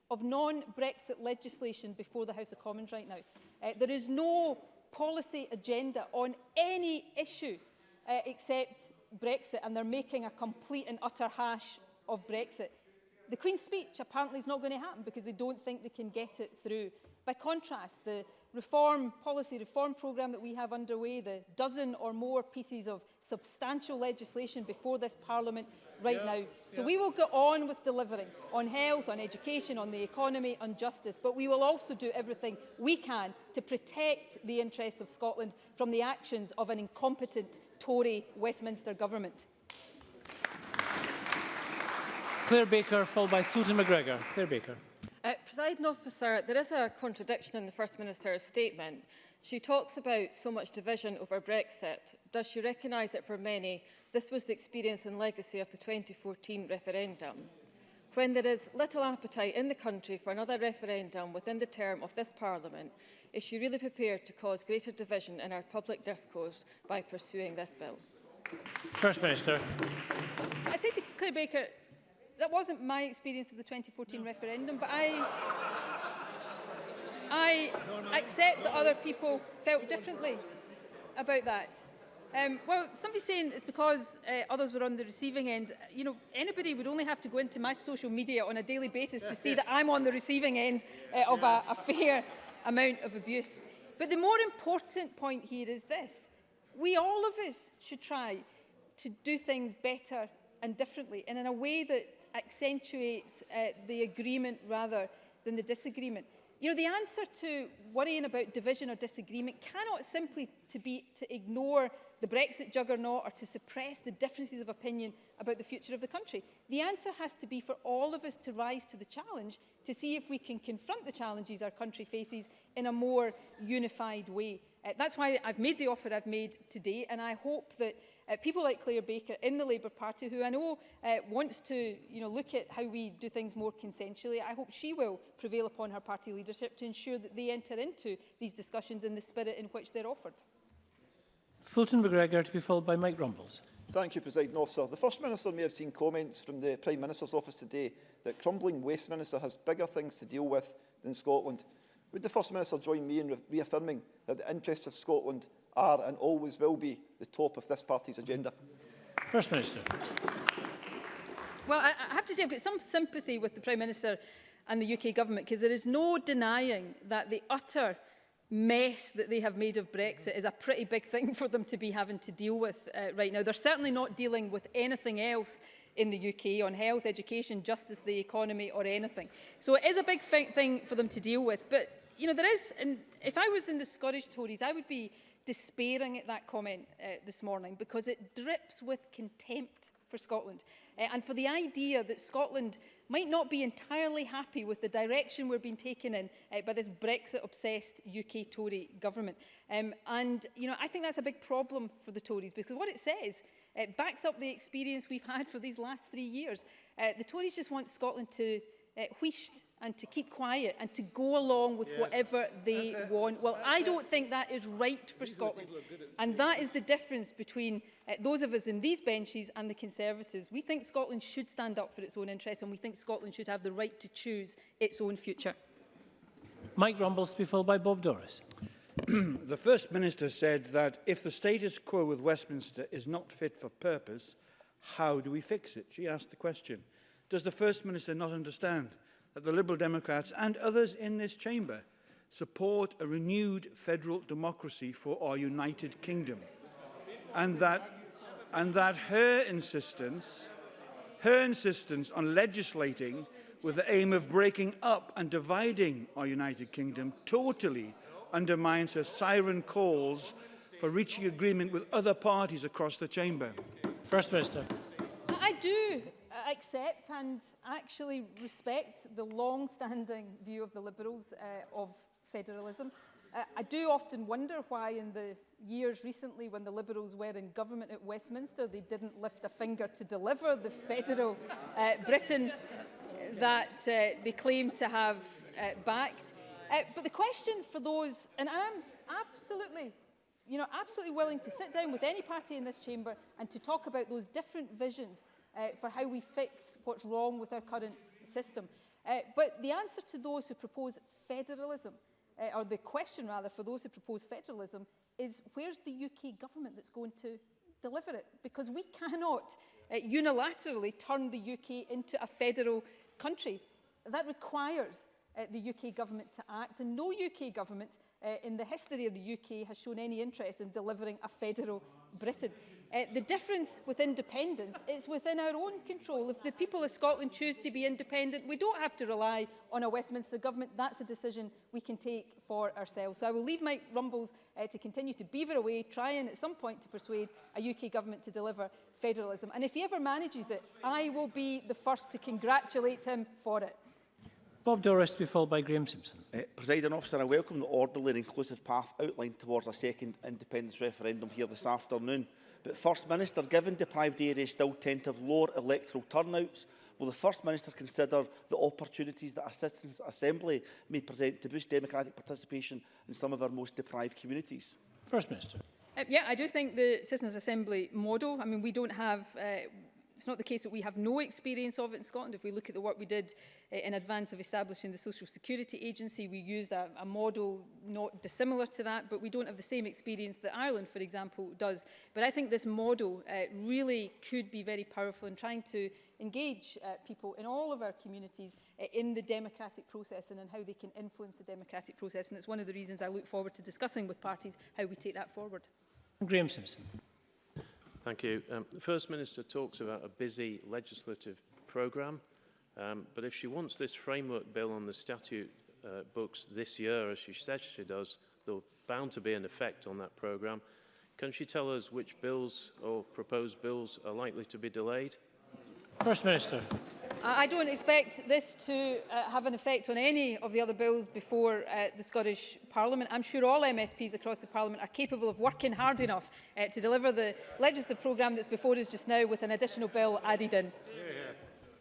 of non-Brexit legislation before the House of Commons right now. Uh, there is no policy agenda on any issue uh, except Brexit, and they're making a complete and utter hash of Brexit. The Queen's speech apparently is not going to happen because they don't think they can get it through. By contrast, the reform policy reform programme that we have underway, the dozen or more pieces of substantial legislation before this Parliament right yeah, now. So yeah. we will go on with delivering on health, on education, on the economy, on justice, but we will also do everything we can to protect the interests of Scotland from the actions of an incompetent Tory Westminster government.
Claire Baker, followed by Susan McGregor. Claire Baker.
Uh, President officer, there is a contradiction in the First Minister's statement. She talks about so much division over Brexit. Does she recognise that for many, this was the experience and legacy of the 2014 referendum? When there is little appetite in the country for another referendum within the term of this Parliament, is she really prepared to cause greater division in our public discourse by pursuing this bill?
First Minister.
I say to Claire Baker, that wasn't my experience of the 2014 no. referendum, but I... I accept that other people felt differently about that. Um, well, somebody's saying it's because uh, others were on the receiving end. You know, anybody would only have to go into my social media on a daily basis to see that I'm on the receiving end uh, of a, a fair amount of abuse. But the more important point here is this. We, all of us, should try to do things better and differently and in a way that accentuates uh, the agreement rather than the disagreement. You know, the answer to worrying about division or disagreement cannot simply to be to ignore the Brexit juggernaut or to suppress the differences of opinion about the future of the country. The answer has to be for all of us to rise to the challenge to see if we can confront the challenges our country faces in a more unified way. Uh, that's why I've made the offer I've made today and I hope that uh, people like Claire Baker in the Labour Party, who I know uh, wants to you know, look at how we do things more consensually, I hope she will prevail upon her party leadership to ensure that they enter into these discussions in the spirit in which they're offered.
Fulton McGregor to be followed by Mike Rumbles.
Thank you, President Officer. The First Minister may have seen comments from the Prime Minister's office today that crumbling Waste Minister has bigger things to deal with than Scotland. Would the First Minister join me in re reaffirming that the interests of Scotland are and always will be the top of this party's agenda.
First Minister.
Well, I, I have to say I've got some sympathy with the Prime Minister and the UK government because there is no denying that the utter mess that they have made of Brexit is a pretty big thing for them to be having to deal with uh, right now. They're certainly not dealing with anything else in the UK on health, education, justice, the economy or anything. So it is a big thing for them to deal with. But, you know, there is, and if I was in the Scottish Tories, I would be despairing at that comment uh, this morning because it drips with contempt for Scotland uh, and for the idea that Scotland might not be entirely happy with the direction we're being taken in uh, by this Brexit-obsessed UK Tory government. Um, and, you know, I think that's a big problem for the Tories because what it says, uh, it backs up the experience we've had for these last three years. Uh, the Tories just want Scotland to uh, wheeshed and to keep quiet and to go along with yes. whatever they want. Well, That's I don't think that is right for Scotland. And that is the difference between uh, those of us in these benches and the Conservatives. We think Scotland should stand up for its own interests and we think Scotland should have the right to choose its own future.
Mike Rumbles to be followed by Bob Doris.
the First Minister said that if the status quo with Westminster is not fit for purpose, how do we fix it? She asked the question. Does the First Minister not understand that the Liberal Democrats and others in this chamber support a renewed federal democracy for our United Kingdom and that and that her insistence her insistence on legislating with the aim of breaking up and dividing our United Kingdom totally undermines her siren calls for reaching agreement with other parties across the chamber.
First Minister.
I do accept and actually respect the long-standing view of the Liberals uh, of federalism. Uh, I do often wonder why in the years recently when the Liberals were in government at Westminster, they didn't lift a finger to deliver the federal uh, Britain that uh, they claim to have uh, backed. Uh, but the question for those, and I'm absolutely you know, absolutely willing to sit down with any party in this chamber and to talk about those different visions uh, for how we fix what's wrong with our current system. Uh, but the answer to those who propose federalism, uh, or the question rather for those who propose federalism, is where's the UK government that's going to deliver it? Because we cannot uh, unilaterally turn the UK into a federal country. That requires uh, the UK government to act, and no UK government uh, in the history of the UK has shown any interest in delivering a federal Britain. Uh, the difference with independence is within our own control. If the people of Scotland choose to be independent, we don't have to rely on a Westminster government. That's a decision we can take for ourselves. So I will leave Mike Rumbles uh, to continue to beaver away, trying at some point to persuade a UK government to deliver federalism. And if he ever manages it, I will be the first to congratulate him for it.
Bob Doris to be followed by Graham Simpson.
Uh, eh, President officer, I welcome the orderly and inclusive path outlined towards a second independence referendum here this afternoon. But First Minister, given deprived areas still tend to have lower electoral turnouts, will the First Minister consider the opportunities that citizens' Assembly may present to boost democratic participation in some of our most deprived communities?
First Minister.
Uh, yeah, I do think the Citizens Assembly model, I mean, we don't have uh, It's not the case that we have no experience of it in Scotland. If we look at the work we did uh, in advance of establishing the Social Security Agency, we used a, a model not dissimilar to that, but we don't have the same experience that Ireland, for example, does. But I think this model uh, really could be very powerful in trying to engage uh, people in all of our communities uh, in the democratic process and in how they can influence the democratic process. And it's one of the reasons I look forward to discussing with parties how we take that forward.
Graham Simpson.
Thank you. Um, the First Minister talks about a busy legislative programme, um, but if she wants this framework bill on the statute uh, books this year, as she says she does, there'll bound to be an effect on that programme. Can she tell us which bills or proposed bills are likely to be delayed?
First Minister.
I don't expect this to uh, have an effect on any of the other bills before uh, the Scottish Parliament. I'm sure all MSPs across the Parliament are capable of working hard enough uh, to deliver the legislative programme that's before us just now with an additional bill added in.